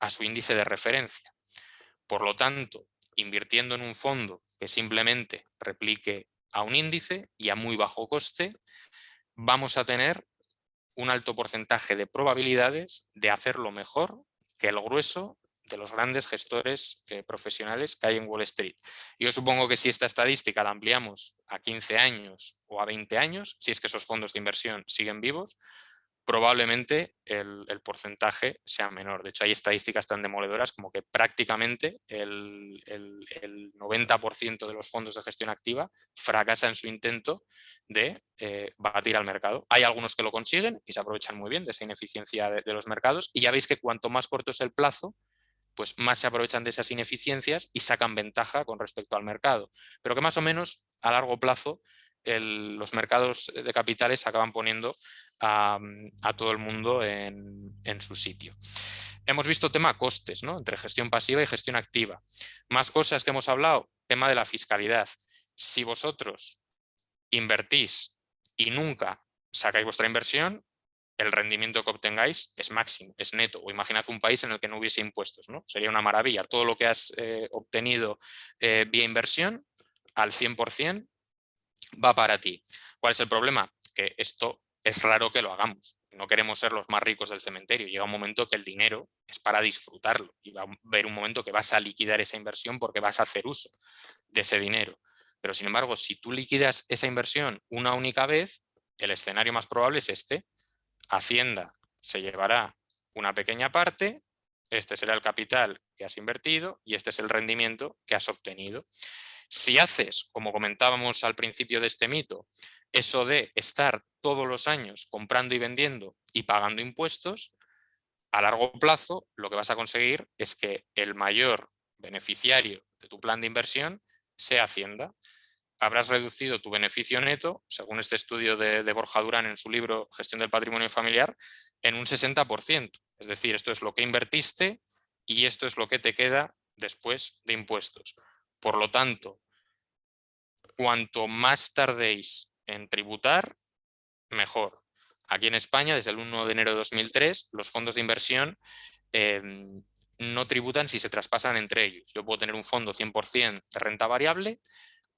a su índice de referencia. Por lo tanto, invirtiendo en un fondo que simplemente replique a un índice y a muy bajo coste, vamos a tener un alto porcentaje de probabilidades de hacerlo mejor que el grueso de los grandes gestores eh, profesionales que hay en Wall Street. Yo supongo que si esta estadística la ampliamos a 15 años o a 20 años, si es que esos fondos de inversión siguen vivos, probablemente el, porcentaje sea menor. De hecho, hay estadísticas tan demoledoras como que prácticamente el, 90% de los fondos de gestión activa fracasan en su intento de eh, batir al mercado. Hay algunos que lo consiguen y se aprovechan muy bien de esa ineficiencia de los mercados y ya veis que cuanto más corto es el plazo, pues más se aprovechan de esas ineficiencias y sacan ventaja con respecto al mercado. Pero que más o menos a largo plazo los mercados de capitales acaban poniendo a, todo el mundo en, su sitio. Hemos visto tema costes, ¿no? entre gestión pasiva y gestión activa. Más cosas que hemos hablado, tema de la fiscalidad. Si vosotros invertís y nunca sacáis vuestra inversión, el rendimiento que obtengáis es máximo, es neto. O imaginad un país en el que no hubiese impuestos, ¿no? Sería una maravilla. Todo lo que has eh, obtenido eh, vía inversión, al 100%, va para ti. ¿Cuál es el problema? Que esto es raro que lo hagamos. No queremos ser los más ricos del cementerio. Llega un momento que el dinero es para disfrutarlo y va a haber un momento que vas a liquidar esa inversión porque vas a hacer uso de ese dinero. Pero sin embargo, si tú liquidas esa inversión una única vez, el escenario más probable es este. Hacienda se llevará una pequeña parte, este será el capital que has invertido y este es el rendimiento que has obtenido. Si haces, como comentábamos al principio de este mito, eso de estar todos los años comprando y vendiendo y pagando impuestos, a largo plazo lo que vas a conseguir es que el mayor beneficiario de tu plan de inversión sea Hacienda. Habrás reducido tu beneficio neto, según este estudio de, Borja Durán en su libro Gestión del Patrimonio Familiar, en un 60%. Es decir, esto es lo que invertiste y esto es lo que te queda después de impuestos. Por lo tanto, cuanto más tardéis en tributar, mejor. Aquí en España, desde el 1 de enero de 2003, los fondos de inversión em, no tributan si se traspasan entre ellos. Yo puedo tener un fondo 100% de renta variable,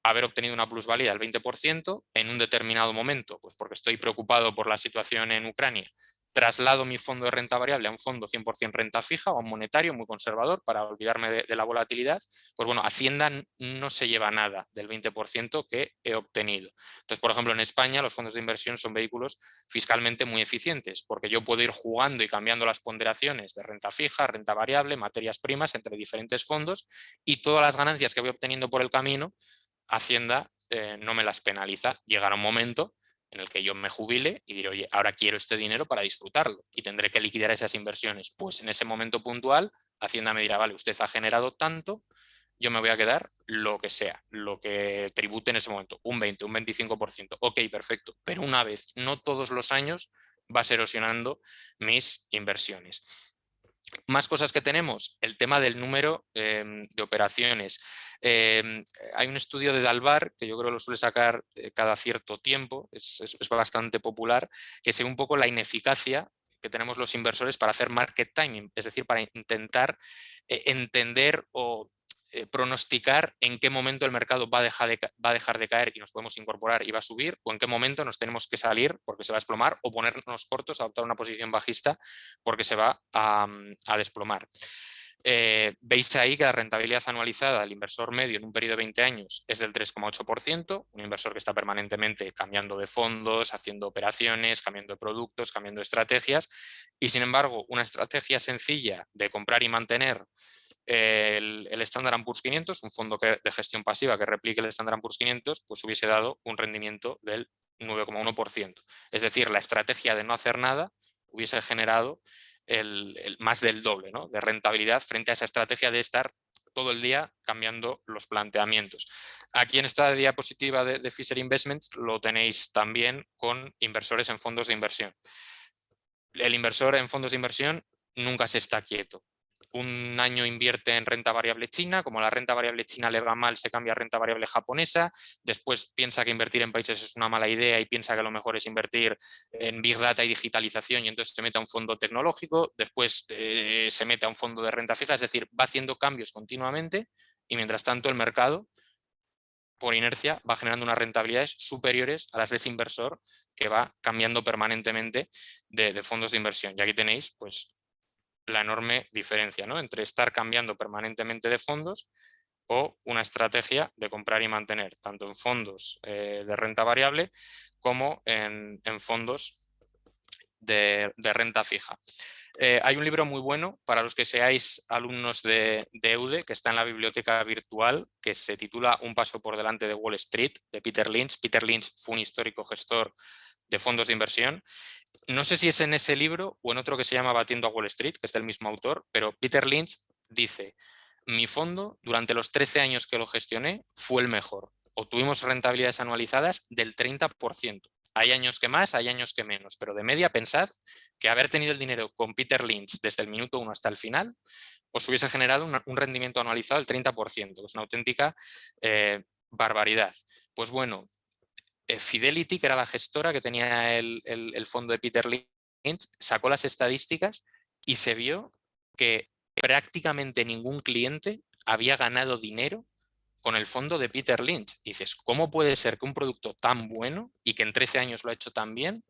haber obtenido una plusvalía del 20% en un determinado momento, pues porque estoy preocupado por la situación en Ucrania traslado mi fondo de renta variable a un fondo 100% renta fija o a un monetario muy conservador para olvidarme de, la volatilidad, pues bueno, Hacienda no se lleva nada del 20% que he obtenido. Entonces, por ejemplo, en España los fondos de inversión son vehículos fiscalmente muy eficientes porque yo puedo ir jugando y cambiando las ponderaciones de renta fija, renta variable, materias primas entre diferentes fondos y todas las ganancias que voy obteniendo por el camino, Hacienda eh, no me las penaliza. Llegará un momento en el que yo me jubile y diré, oye, ahora quiero este dinero para disfrutarlo y tendré que liquidar esas inversiones. Pues en ese momento puntual, Hacienda me dirá, vale, usted ha generado tanto, yo me voy a quedar lo que sea, lo que tribute en ese momento, un 20, un 25%. Ok, perfecto, pero una vez, no todos los años, va a erosionando mis inversiones. Más cosas que tenemos, el tema del número em, de operaciones. Em, hay un estudio de Dalbar, que yo creo lo suele sacar eh, cada cierto tiempo, es, bastante popular, que es un poco la ineficacia que tenemos los inversores para hacer market timing, es decir, para intentar eh, entender o eh, pronosticar en qué momento el mercado va a, dejar de, va a dejar de caer y nos podemos incorporar y va a subir, o en qué momento nos tenemos que salir porque se va a desplomar, o ponernos cortos, adoptar una posición bajista porque se va a, mm, desplomar. Eh, veis ahí que la rentabilidad anualizada del inversor medio en un periodo de 20 años es del 3,8%, un inversor que está permanentemente cambiando de fondos, haciendo operaciones, cambiando de productos, cambiando estrategias y sin embargo una estrategia sencilla de comprar y mantener el, el Standard Poor's 500, un fondo de gestión pasiva que replique el Standard Poor's 500, pues hubiese dado un rendimiento del 9,1%. Es decir, la estrategia de no hacer nada hubiese generado el, más del doble de rentabilidad frente a esa estrategia de estar todo el día cambiando los planteamientos. Aquí en esta diapositiva de, de Fisher Investments lo tenéis también con inversores en fondos de inversión. El inversor en fondos de inversión nunca se está quieto un año invierte en renta variable china, como la renta variable china le va mal, se cambia a renta variable japonesa, después piensa que invertir en países es una mala idea y piensa que lo mejor es invertir en Big Data y digitalización y entonces se mete a un fondo tecnológico, después eh, se mete a un fondo de renta fija, es decir, va haciendo cambios continuamente y mientras tanto el mercado por inercia va generando unas rentabilidades superiores a las de ese inversor que va cambiando permanentemente de, de fondos de inversión. Y aquí tenéis pues, la enorme diferencia ¿no? entre estar cambiando permanentemente de fondos o una estrategia de comprar y mantener, tanto en fondos eh, de renta variable como en, fondos de, renta fija. Eh, hay un libro muy bueno para los que seáis alumnos de, de, EUDE, que está en la biblioteca virtual, que se titula Un paso por delante de Wall Street, de Peter Lynch. Peter Lynch fue un histórico gestor de fondos de inversión. No sé si es en ese libro o en otro que se llama Batiendo a Wall Street, que es del mismo autor, pero Peter Lynch dice, mi fondo durante los 13 años que lo gestioné fue el mejor. Obtuvimos rentabilidades anualizadas del 30%. Hay años que más, hay años que menos, pero de media pensad que haber tenido el dinero con Peter Lynch desde el minuto 1 hasta el final os hubiese generado un, rendimiento anualizado del 30%, que es una auténtica eh, barbaridad. Pues bueno, Fidelity, que era la gestora que tenía el, el fondo de Peter Lynch, sacó las estadísticas y se vio que prácticamente ningún cliente había ganado dinero con el fondo de Peter Lynch. dices, ¿cómo puede ser que un producto tan bueno y que en 13 años lo ha hecho tan bien,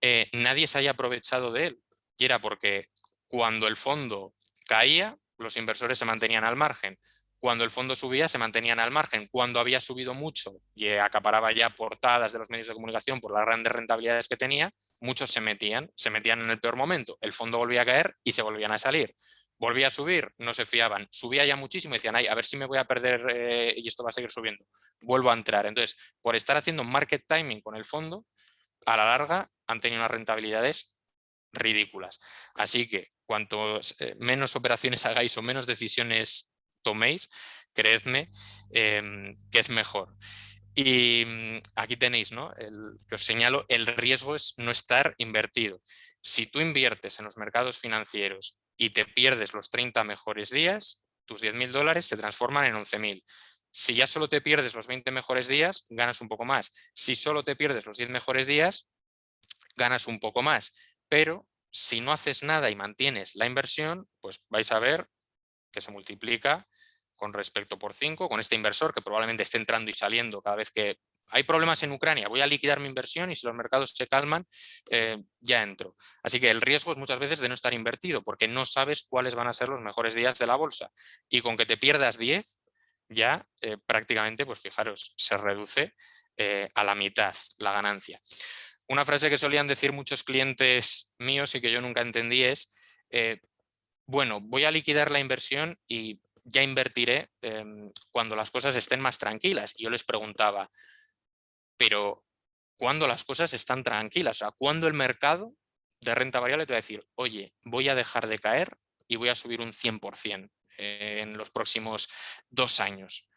eh, nadie se haya aprovechado de él? Y era porque cuando el fondo caía, los inversores se mantenían al margen. Cuando el fondo subía, se mantenían al margen. Cuando había subido mucho y acaparaba ya portadas de los medios de comunicación por las grandes rentabilidades que tenía, muchos se metían, se metían en el peor momento. El fondo volvía a caer y se volvían a salir volvía a subir, no se fiaban, subía ya muchísimo y decían, Ay, a ver si me voy a perder eh, y esto va a seguir subiendo, vuelvo a entrar. Entonces, por estar haciendo market timing con el fondo, a la larga han tenido unas rentabilidades ridículas. Así que cuanto eh, menos operaciones [LAUGHS] hagáis o menos decisiones toméis, creedme em, que es mejor. Y mm, aquí tenéis, ¿no? El, que os señalo, el riesgo es no estar invertido. Si tú inviertes en los mercados financieros y te pierdes los 30 mejores días, tus 10.000 dólares se transforman en 11.000. Si ya solo te pierdes los 20 mejores días, ganas un poco más. Si solo te pierdes los 10 mejores días, ganas un poco más. Pero si no haces nada y mantienes la inversión, pues vais a ver que se multiplica con respecto por 5, con este inversor que probablemente esté entrando y saliendo cada vez que hay problemas en Ucrania, voy a liquidar mi inversión y si los mercados se calman, eh, ya entro. Así que el riesgo es muchas veces de no estar invertido porque no sabes cuáles van a ser los mejores días de la bolsa. Y con que te pierdas 10, ya eh, prácticamente, pues fijaros, se reduce eh, a la mitad la ganancia. Una frase que solían decir muchos clientes míos y que yo nunca entendí es, bueno, voy a liquidar la inversión y ya invertiré em, cuando las cosas estén más tranquilas. Y yo les preguntaba, pero cuando las cosas están tranquilas, o sea, cuando el mercado de renta variable te va a decir, oye, voy a dejar de caer y voy a subir un 100% en los próximos dos años.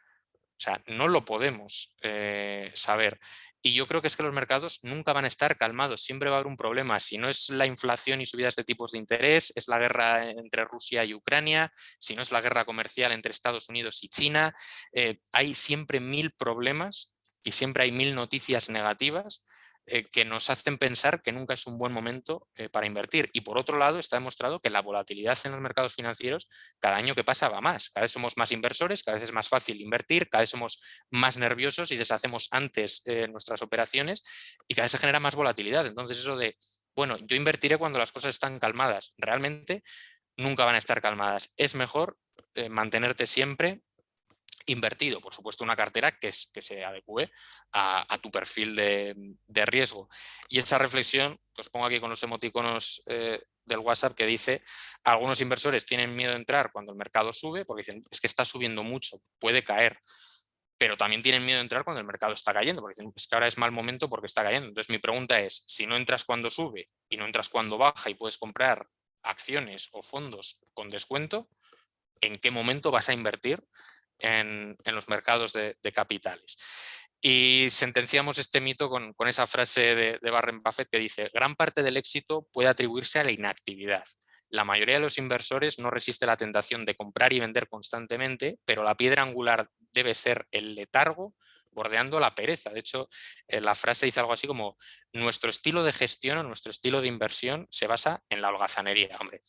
O sea, no lo podemos eh, saber. Y yo creo que es que los mercados nunca van a estar calmados, siempre va a haber un problema. Si no es la inflación y subidas de tipos de interés, es la guerra entre Rusia y Ucrania, si no es la guerra comercial entre Estados Unidos y China, eh, hay siempre mil problemas y siempre hay mil noticias negativas eh, que nos hacen pensar que nunca es un buen momento eh, para invertir. Y por otro lado, está demostrado que la volatilidad en los mercados financieros cada año que pasa va más. Cada vez somos más inversores, cada vez es más fácil invertir, cada vez somos más nerviosos y deshacemos antes eh, nuestras operaciones y cada vez se genera más volatilidad. Entonces eso de, bueno, yo invertiré cuando las cosas están calmadas. Realmente nunca van a estar calmadas. Es mejor mantenerte siempre invertido, por supuesto una cartera que, se adecue a, tu perfil de, riesgo. Y esa reflexión, que os pongo aquí con los emoticonos eh, del WhatsApp, que dice, algunos inversores tienen miedo de entrar cuando el mercado sube, porque dicen, es que está subiendo mucho, puede caer, pero también tienen miedo de entrar cuando el mercado está cayendo, porque dicen, es que ahora es mal momento porque está cayendo. Entonces mi pregunta es, si no entras cuando sube y no entras cuando baja y puedes comprar acciones o fondos con descuento, ¿en qué momento vas a invertir en, los mercados de, capitales. Y sentenciamos este mito con, esa frase de, de Warren Buffett que dice gran parte del éxito puede atribuirse a la inactividad. La mayoría de los inversores no resiste la tentación de comprar y vender constantemente, pero la piedra angular debe ser el letargo bordeando la pereza. De hecho, eh, la frase dice algo así como nuestro estilo de gestión o nuestro estilo de inversión se basa en la holgazanería. Hombre,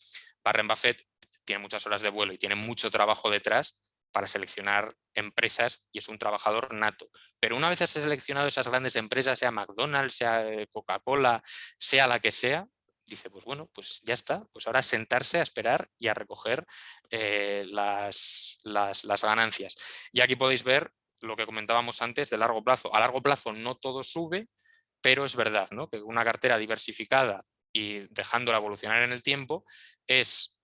Warren Buffett tiene muchas horas de vuelo y tiene mucho trabajo detrás, para seleccionar empresas y es un trabajador nato. Pero una vez has seleccionado esas grandes empresas, sea McDonald's, sea eh, Coca-Cola, sea la que sea, dice, pues bueno, pues ya está, pues ahora sentarse a esperar y a recoger eh, las, las, ganancias. Y aquí podéis ver lo que comentábamos antes de largo plazo. A largo plazo no todo sube, pero es verdad ¿no? que una cartera diversificada y dejándola evolucionar en el tiempo, es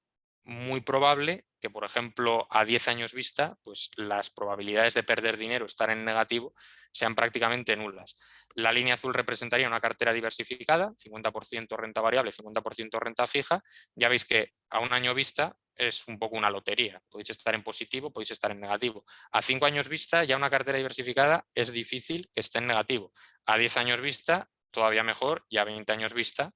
muy probable que, por ejemplo, a 10 años vista, pues las probabilidades de perder dinero, estar en negativo, sean prácticamente nulas. La línea azul representaría una cartera diversificada, 50% renta variable, 50% renta fija. Ya veis que a un año vista es un poco una lotería. Podéis estar en positivo, podéis estar en negativo. A 5 años vista, ya una cartera diversificada es difícil que esté en negativo. A 10 años vista, todavía mejor, y a 20 años vista,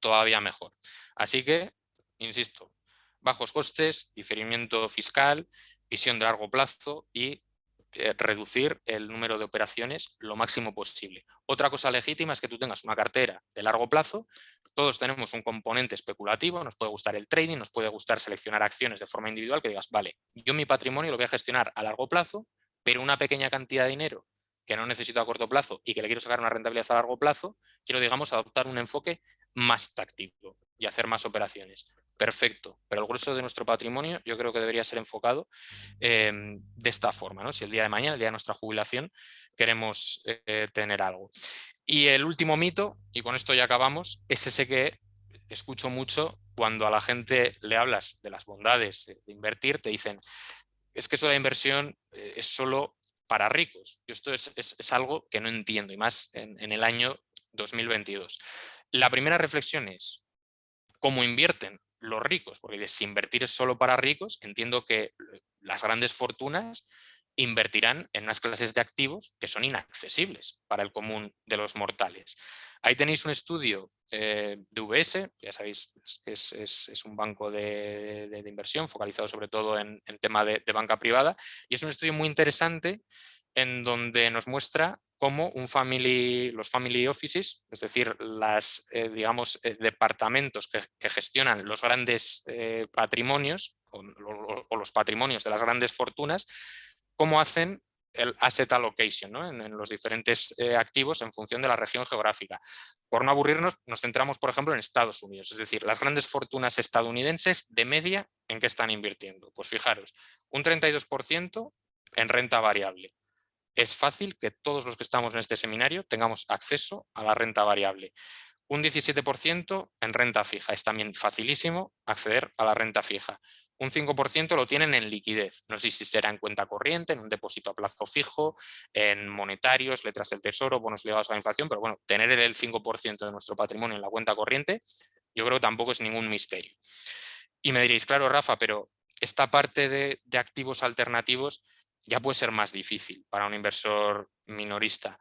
todavía mejor. Así que, insisto, bajos costes, diferimiento fiscal, visión de largo plazo y eh, reducir el número de operaciones lo máximo posible. Otra cosa legítima es que tú tengas una cartera de largo plazo, todos tenemos un componente especulativo, nos puede gustar el trading, nos puede gustar seleccionar acciones de forma individual, que digas, vale, yo mi patrimonio lo voy a gestionar a largo plazo, pero una pequeña cantidad de dinero que no necesito a corto plazo y que le quiero sacar una rentabilidad a largo plazo, quiero, digamos, adoptar un enfoque más táctico y hacer más operaciones perfecto, pero el grueso de nuestro patrimonio yo creo que debería ser enfocado em, de esta forma, ¿no? si el día de mañana, el día de nuestra jubilación, queremos eh, tener algo. Y el último mito, y con esto ya acabamos, es ese que escucho mucho cuando a la gente le hablas de las bondades de invertir, te dicen, es que eso de inversión eh, es solo para ricos. Y esto es, algo que no entiendo, y más en el año 2022. La primera reflexión es, ¿cómo invierten? Los ricos, porque si invertir es solo para ricos, entiendo que las grandes fortunas invertirán en unas clases de activos que son inaccesibles para el común de los mortales. Ahí tenéis un estudio eh, de UBS, ya sabéis que es, un banco de, inversión focalizado sobre todo en, tema de, banca privada y es un estudio muy interesante en donde nos muestra cómo los family offices, es decir, las, eh, eh, departamentos que, gestionan los grandes eh, patrimonios o, los patrimonios de las grandes fortunas, cómo hacen el asset allocation en, los diferentes activos en función de la región geográfica. Por no aburrirnos, nos centramos, por ejemplo, en Estados Unidos, es decir, las grandes fortunas estadounidenses de media en qué están invirtiendo. Pues fijaros, un 32% en renta variable, es fácil que todos los que estamos en este seminario tengamos acceso a la renta variable. Un 17% en renta fija, es también facilísimo acceder a la renta fija. Un 5% lo tienen en liquidez, no sé si será en cuenta corriente, en un depósito a plazo fijo, en monetarios, letras del tesoro, bonos ligados a la inflación, pero bueno, tener el 5% de nuestro patrimonio en la cuenta corriente, yo creo que tampoco es ningún misterio. Y me diréis, claro, Rafa, pero esta parte de, de activos alternativos ya puede ser más difícil para un inversor minorista.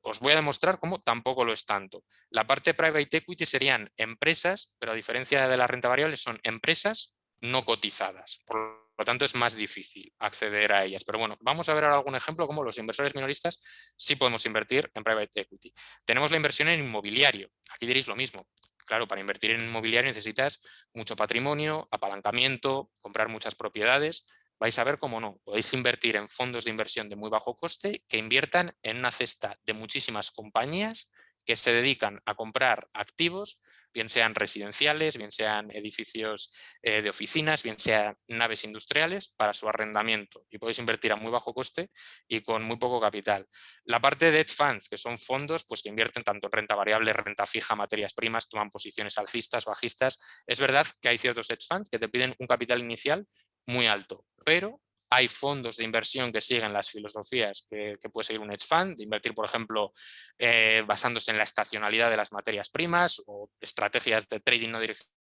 Os voy a demostrar cómo tampoco lo es tanto. La parte private equity serían empresas, pero a diferencia de la renta variable son empresas no cotizadas. Por lo tanto es más difícil acceder a ellas. Pero bueno, vamos a ver ahora algún ejemplo cómo los inversores minoristas sí podemos invertir en private equity. Tenemos la inversión en inmobiliario. Aquí diréis lo mismo. Claro, para invertir en inmobiliario necesitas mucho patrimonio, apalancamiento, comprar muchas propiedades vais a ver cómo no. Podéis invertir en fondos de inversión de muy bajo coste que inviertan en una cesta de muchísimas compañías que se dedican a comprar activos, bien sean residenciales, bien sean edificios eh, de oficinas, bien sean naves industriales para su arrendamiento y podéis invertir a muy bajo coste y con muy poco capital. La parte de hedge funds, que son fondos pues, que invierten tanto en renta variable, renta fija, materias primas, toman posiciones alcistas, bajistas. Es verdad que hay ciertos hedge funds que te piden un capital inicial muy alto, pero hay fondos de inversión que siguen las filosofías que, puede seguir un hedge fund, de invertir, por ejemplo, eh, basándose en la estacionalidad de las materias primas o estrategias de trading no direccional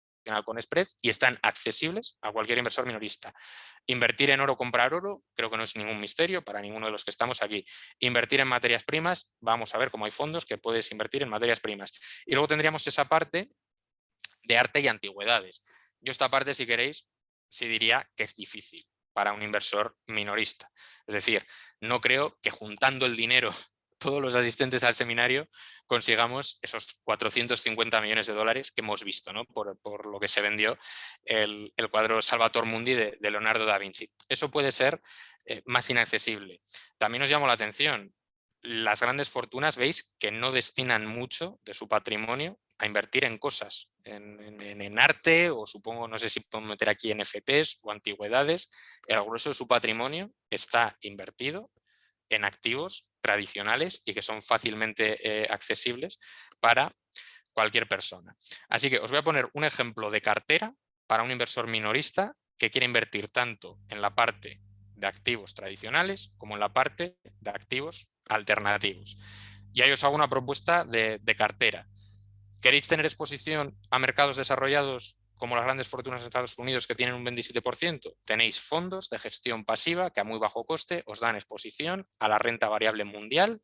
con spread y están accesibles a cualquier inversor minorista. Invertir en oro, comprar oro, creo que no es ningún misterio para ninguno de los que estamos aquí. Invertir en materias primas, vamos a ver cómo hay fondos que puedes invertir en materias primas. Y luego tendríamos esa parte de arte y antigüedades. Yo esta parte, si queréis, sí diría que es difícil para un inversor minorista. Es decir, no creo que juntando el dinero [LAUGHS] todos los asistentes al seminario consigamos esos 450 millones de dólares que hemos visto ¿no? por, lo que se vendió el, cuadro Salvator Mundi de, Leonardo da Vinci. Eso puede ser eh, más inaccesible. También nos llamó la atención, las grandes fortunas veis que no destinan mucho de su patrimonio a invertir en cosas, en, arte o supongo, no sé si podemos meter aquí NFTs o antigüedades. El grueso de su patrimonio está invertido en activos tradicionales y que son fácilmente eh, accesibles para cualquier persona. Así que os voy a poner un ejemplo de cartera para un inversor minorista que quiere invertir tanto en la parte de activos tradicionales como en la parte de activos alternativos. Y ahí os hago una propuesta de, cartera. ¿Queréis tener exposición a mercados desarrollados como las grandes fortunas de Estados Unidos que tienen un 27%? Tenéis fondos de gestión pasiva que a muy bajo coste os dan exposición a la renta variable mundial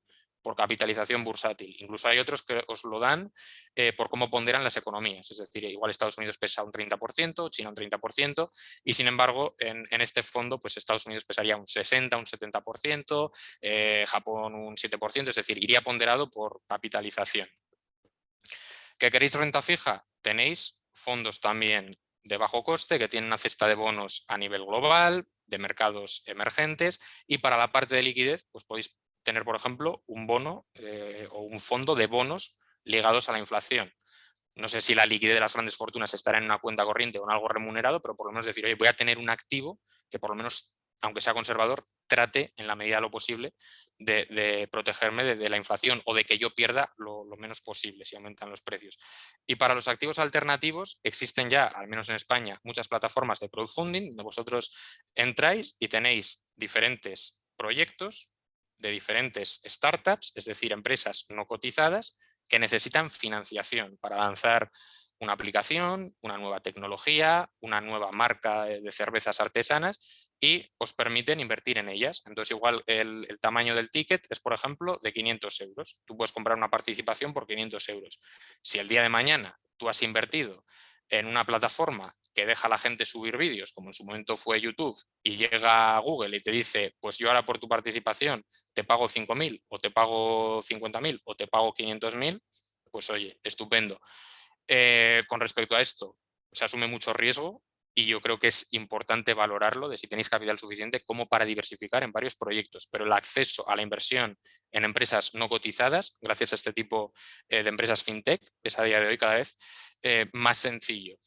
por capitalización bursátil. Incluso hay otros que os lo dan eh, por cómo ponderan las economías. Es decir, igual Estados Unidos pesa un 30%, China un 30%, y sin embargo en, este fondo pues Estados Unidos pesaría un 60, un 70%, eh, Japón un 7%, es decir, iría ponderado por capitalización. ¿Qué queréis renta fija? Tenéis fondos también de bajo coste que tienen una cesta de bonos a nivel global, de mercados emergentes y para la parte de liquidez pues podéis tener, por ejemplo, un bono eh, o un fondo de bonos ligados a la inflación. No sé si la liquidez de las grandes fortunas estará en una cuenta corriente o en algo remunerado, pero por lo menos decir, oye, voy a tener un activo que por lo menos, aunque sea conservador, trate en la medida de lo posible de, protegerme de, la inflación o de que yo pierda lo, lo, menos posible si aumentan los precios. Y para los activos alternativos existen ya, al menos en España, muchas plataformas de crowdfunding donde vosotros entráis y tenéis diferentes proyectos de diferentes startups, es decir, empresas no cotizadas, que necesitan financiación para lanzar una aplicación, una nueva tecnología, una nueva marca de cervezas artesanas y os permiten invertir en ellas. Entonces igual el, el, tamaño del ticket es, por ejemplo, de 500 euros. Tú puedes comprar una participación por 500 euros. Si el día de mañana tú has invertido en una plataforma que deja a la gente subir vídeos, como en su momento fue YouTube, y llega a Google y te dice, pues yo ahora por tu participación te pago 5.000 o te pago 50.000 o te pago 500.000, pues oye, estupendo. Eh, con respecto a esto, se asume mucho riesgo y yo creo que es importante valorarlo de si tenéis capital suficiente como para diversificar en varios proyectos, pero el acceso a la inversión en empresas no cotizadas, gracias a este tipo eh, de empresas fintech, es a día de hoy cada vez eh, más sencillo.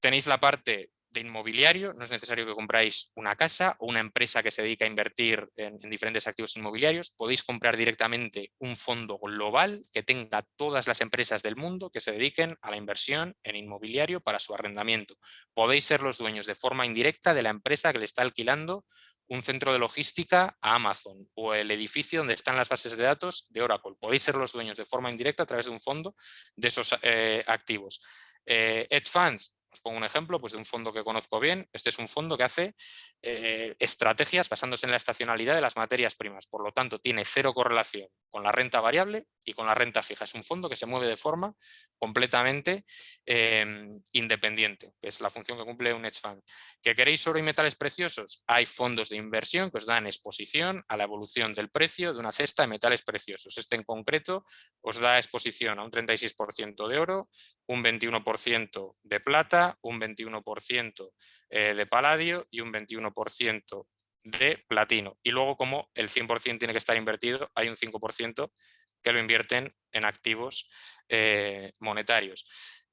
Tenéis la parte de inmobiliario, no es necesario que compráis una casa o una empresa que se dedica a invertir en, diferentes activos inmobiliarios, podéis comprar directamente un fondo global que tenga todas las empresas del mundo que se dediquen a la inversión en inmobiliario para su arrendamiento. Podéis ser los dueños de forma indirecta de la empresa que le está alquilando un centro de logística a Amazon o el edificio donde están las bases de datos de Oracle. Podéis ser los dueños de forma indirecta a través de un fondo de esos eh, activos. Eh, Edge Funds, os pongo un ejemplo pues, de un fondo que conozco bien. Este es un fondo que hace eh, estrategias basándose en la estacionalidad de las materias primas. Por lo tanto, tiene cero correlación con la renta variable y con la renta fija. Es un fondo que se mueve de forma completamente em, independiente, que es la función que cumple un hedge fund. ¿Que queréis oro y metales preciosos? Hay fondos de inversión que os dan exposición a la evolución del precio de una cesta de metales preciosos. Este en concreto os da exposición a un 36% de oro, un 21% de plata, un 21% eh, de paladio y un 21% de platino. Y luego como el 100% tiene que estar invertido, hay un 5% que lo invierten en activos eh, monetarios.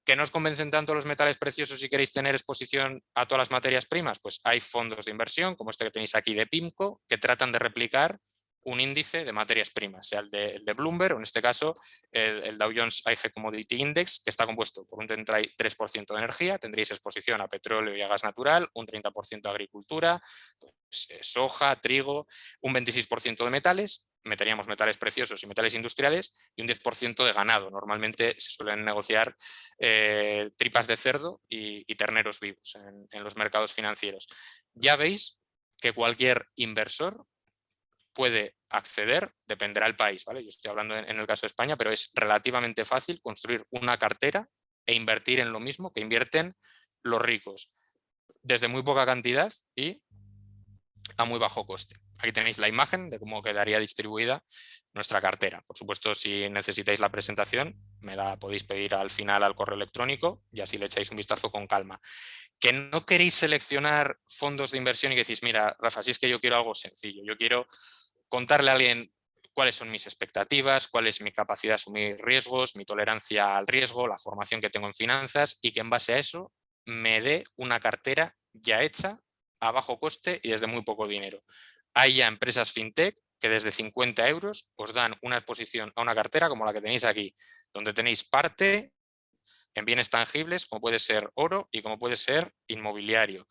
¿Que no convencen tanto los metales preciosos si queréis tener exposición a todas las materias primas? Pues hay fondos de inversión, como este que tenéis aquí de PIMCO, que tratan de replicar un índice de materias primas, sea el de, Bloomberg o en este caso el, Dow Jones IG Commodity Index, que está compuesto por un 33% de energía, tendréis exposición a petróleo y a gas natural, un 30% de agricultura, pues, eh, soja, trigo, un 26% de metales, meteríamos metales preciosos y metales industriales y un 10% de ganado. Normalmente se suelen negociar eh, tripas de cerdo y, terneros vivos en los mercados financieros. Ya veis que cualquier inversor puede acceder, dependerá del país, ¿vale? Yo estoy hablando en, el caso de España, pero es relativamente fácil construir una cartera e invertir en lo mismo que invierten los ricos, desde muy poca cantidad y a muy bajo coste. Aquí tenéis la imagen de cómo quedaría distribuida nuestra cartera. Por supuesto, si necesitáis la presentación, me la podéis pedir al final al correo electrónico y así le echáis un vistazo con calma. Que no queréis seleccionar fondos de inversión y que decís, mira, Rafa, si es que yo quiero algo sencillo, yo quiero contarle a alguien cuáles son mis expectativas, cuál es mi capacidad de asumir riesgos, mi tolerancia al riesgo, la formación que tengo en finanzas y que en base a eso me dé una cartera ya hecha a bajo coste y desde muy poco dinero. Hay ya empresas fintech que desde 50 euros os dan una exposición a una cartera como la que tenéis aquí, donde tenéis parte en bienes tangibles como puede ser oro y como puede ser inmobiliario.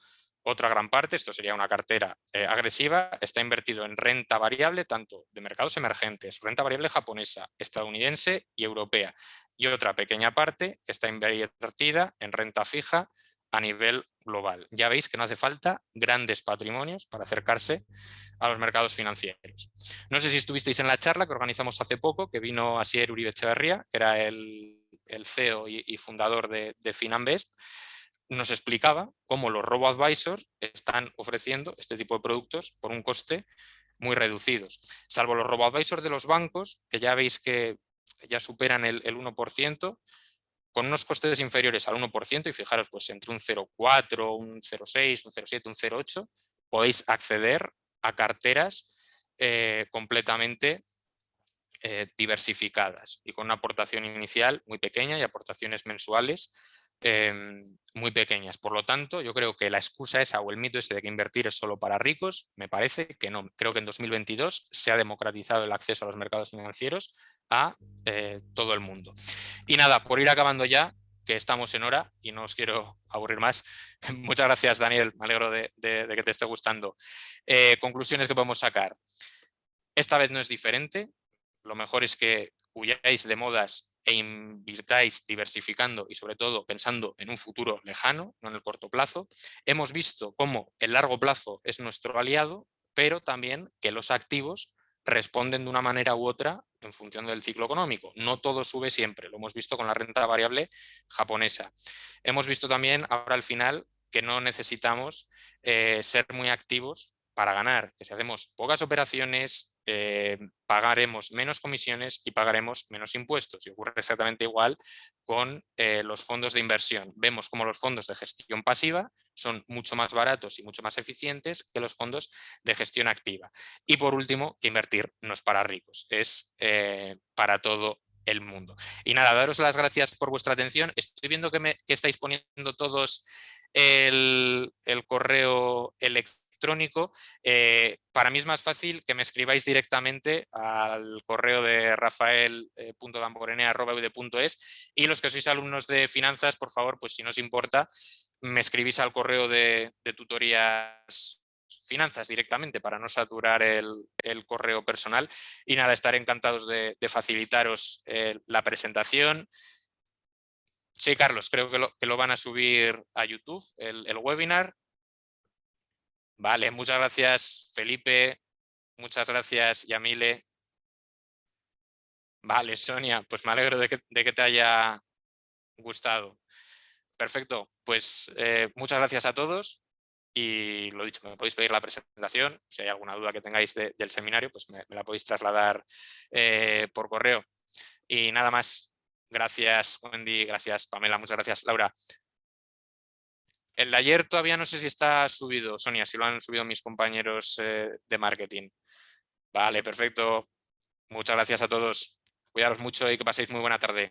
Otra gran parte, esto sería una cartera eh, agresiva, está invertido en renta variable tanto de mercados emergentes, renta variable japonesa, estadounidense y europea. Y otra pequeña parte está invertida en renta fija a nivel global. Ya veis que no hace falta grandes patrimonios para acercarse a los mercados financieros. No sé si estuvisteis en la charla que organizamos hace poco, que vino Asier Uribe Echeverría, que era el, CEO y, fundador de, de Finanbest, nos explicaba cómo los robo-advisors están ofreciendo este tipo de productos por un coste muy reducidos. Salvo los robo-advisors de los bancos, que ya veis que ya superan el, el 1%, con unos costes inferiores al 1% y fijaros pues entre un 0,4, un 0,6, un 0,7, un 0,8 podéis acceder a carteras eh, completamente eh, diversificadas y con una aportación inicial muy pequeña y aportaciones mensuales Em, muy pequeñas. Por lo tanto, yo creo que la excusa esa o el mito ese de que invertir es solo para ricos, me parece que no. Creo que en 2022 se ha democratizado el acceso a los mercados financieros a eh, todo el mundo. Y nada, por ir acabando ya, que estamos en hora y no os quiero [LAUGHS] aburrir más. [LAUGHS] Muchas gracias, Daniel. Me alegro de, que te esté gustando. Eh, conclusiones que podemos sacar. Esta vez no es diferente. Lo mejor es que huyáis de modas e invirtáis diversificando y sobre todo pensando en un futuro lejano, no en el corto plazo. Hemos visto cómo el largo plazo es nuestro aliado, pero también que los activos responden de una manera u otra en función del ciclo económico. No todo sube siempre, lo hemos visto con la renta variable japonesa. Hemos visto también ahora al final que no necesitamos eh, ser muy activos para ganar, que si hacemos pocas operaciones, eh, pagaremos menos comisiones y pagaremos menos impuestos. Y ocurre exactamente igual con eh, los fondos de inversión. Vemos como los fondos de gestión pasiva son mucho más baratos y mucho más eficientes que los fondos de gestión activa. Y por último, que invertir no es para ricos, es eh, para todo el mundo. Y nada, daros las gracias por vuestra atención. Estoy viendo que, me, estáis poniendo todos el, el correo electrónico electrónico, eh, para mí es más fácil que me escribáis directamente al correo de rafael.damborenea.es y los que sois alumnos de finanzas, por favor, pues si no os importa, me escribís al correo de, tutorías finanzas directamente para no saturar el, correo personal y nada, estaré encantados de, facilitaros eh, la presentación. Sí, Carlos, creo que lo, van a subir a YouTube, el webinar, Vale, muchas gracias Felipe, muchas gracias Yamile. Vale, Sonia, pues me alegro de que, te haya gustado. Perfecto, pues eh, muchas gracias a todos y lo dicho, me podéis pedir la presentación, si hay alguna duda que tengáis del seminario, pues me, la podéis trasladar eh, por correo. Y nada más, gracias Wendy, gracias Pamela, muchas gracias Laura. El de ayer todavía no sé si está subido, Sonia, si lo han subido mis compañeros eh, de marketing. Vale, perfecto. Muchas gracias a todos. Cuidaros mucho y que paséis muy buena tarde.